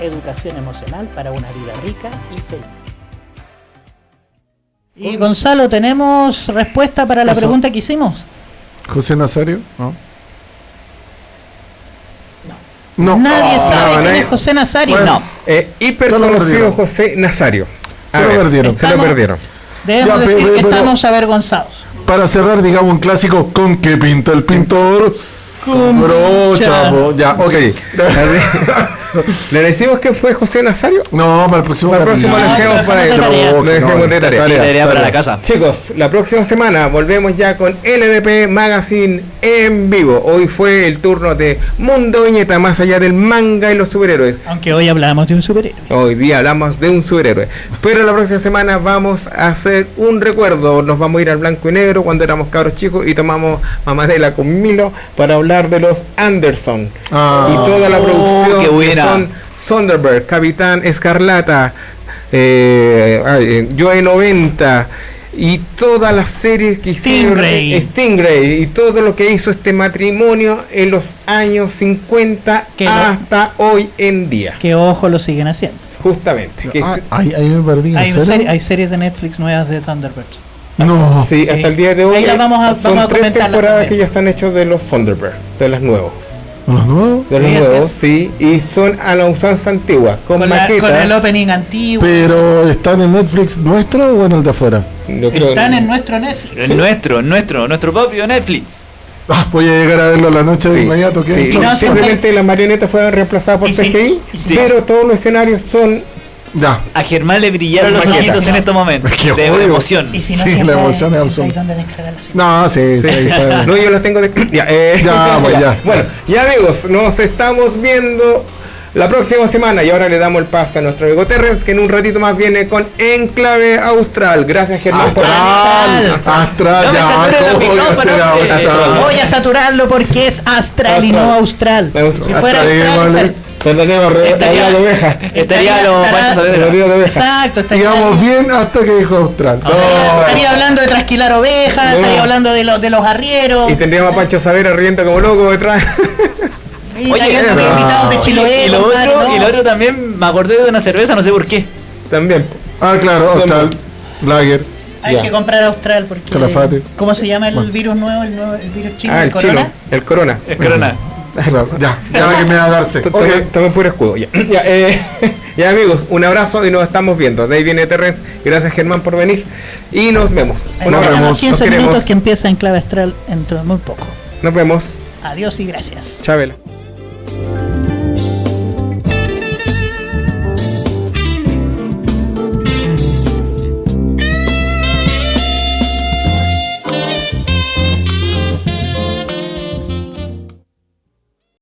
Educación emocional para una vida rica y feliz. Y Gonzalo, ¿tenemos respuesta para la Eso. pregunta que hicimos? José Nazario, ¿no? No. Nadie Ah, sabe quién nadie- es José Nazario. Bueno, no. Eh, hiper Se lo conocido perdieron. José Nazario. A Se lo perdieron. Se lo Estamos- perdieron. Debemos Ya, decir pero- que pero- estamos avergonzados. Para cerrar, digamos un clásico, ¿con qué pinta el pintor? Con brocha, ya, ok. (laughs) (laughs) ¿Le decimos que fue José Nazario? No, para el próximo Para el próximo dejemos de tarea. Le dejemos de tarea. Sí, Tarea, tarea para tarea. la casa. Chicos, la próxima semana volvemos ya con LDP Magazine en vivo. Hoy fue el turno de Mundo Viñeta, más allá del manga y los superhéroes. Aunque hoy hablamos de un superhéroe. Hoy día hablamos de un superhéroe. Pero la próxima semana vamos a hacer un recuerdo. Nos vamos a ir al blanco y negro cuando éramos cabros chicos y tomamos mamadela con Milo para hablar de los Anderson. Ah. y toda la Oh, producción qué que buena. Son Sonderberg, Capitán Escarlata, eh, ay, eh, Joe 90 y todas las series que Stingray. hicieron Stingray y todo lo que hizo este matrimonio en los años 50 Que no- hasta hoy en día. Que ojo lo siguen haciendo. Justamente. que Ah, se- ahí, ahí me perdí. ¿en Hay, serie- hay series de Netflix nuevas de Thunderbirds. No. Sí, Sí. hasta el día de hoy Ahí las vamos a- son vamos a tres temporadas también. que ya están hechas de los Sonderberg, de las nuevos. ¿Los nuevos? De los Sí, nuevos, sí, y son a la usanza antigua, con, Con, la- maquetas. con el opening antiguo. ¿Pero están en Netflix nuestro o en el de afuera? Están en nuestro Netflix. En nuestro, en nuestro, nuestro propio Netflix. Ah, voy a llegar a verlo la noche de Sí, inmediato. ¿qué sí, no, simplemente las marionetas fueron reemplazadas por Y sí, CGI, sí. pero todos los escenarios son Ya. A Germán le brillaron los ojitos en estos momentos. (laughs) De emoción. Y si no, Sí, la emoción es serie. No, sí, sí, sabemos. (laughs) No, yo los tengo de. (clears throat) Ya, eh, Ya, pues, ya. (laughs) Bueno, ya amigos, nos estamos viendo la próxima semana. Y ahora le damos el pase a nuestro amigo Terrence, que en un ratito más viene con Enclave Austral. Gracias, Germán. por- Astral, astral, No me ya, ¿cómo voy a micrófonos, hacer hombre. astral? Voy a saturarlo porque es astral y no austral. Si fuera Astral, re- Estaría- la oveja. Estaría los de oveja. Exacto, estaría, Íbamos bien hasta que dijo austral. estaría- estaría hablando de trasquilar ovejas, No. estaría hablando de, los de los arrieros. Y tendríamos a Pancho Savera riendo como loco detrás. (laughs) Y Oye, ah, invitados de Chiloé. y, lo otro, no. y lo otro también me acordé de una cerveza, no sé por qué. También. Ah, claro, austral, lager. Hay Ya. que comprar austral porque. Calafate. ¿Cómo se llama el Bueno. virus nuevo? El, nuevo, el virus chino, Ah, el, el corona. El corona. Claro, ya, ya que me va a darse. Tomen, puro escudo. Ya, (clears throat) ya, eh, (laughs) ya, amigos, un abrazo y nos estamos viendo. De ahí viene Terrence. Gracias Germán por venir. Y nos vemos. Nos Nos 15 queremos. minutos que empieza en clave astral dentro de muy poco. Nos vemos. Adiós y gracias. Chabela.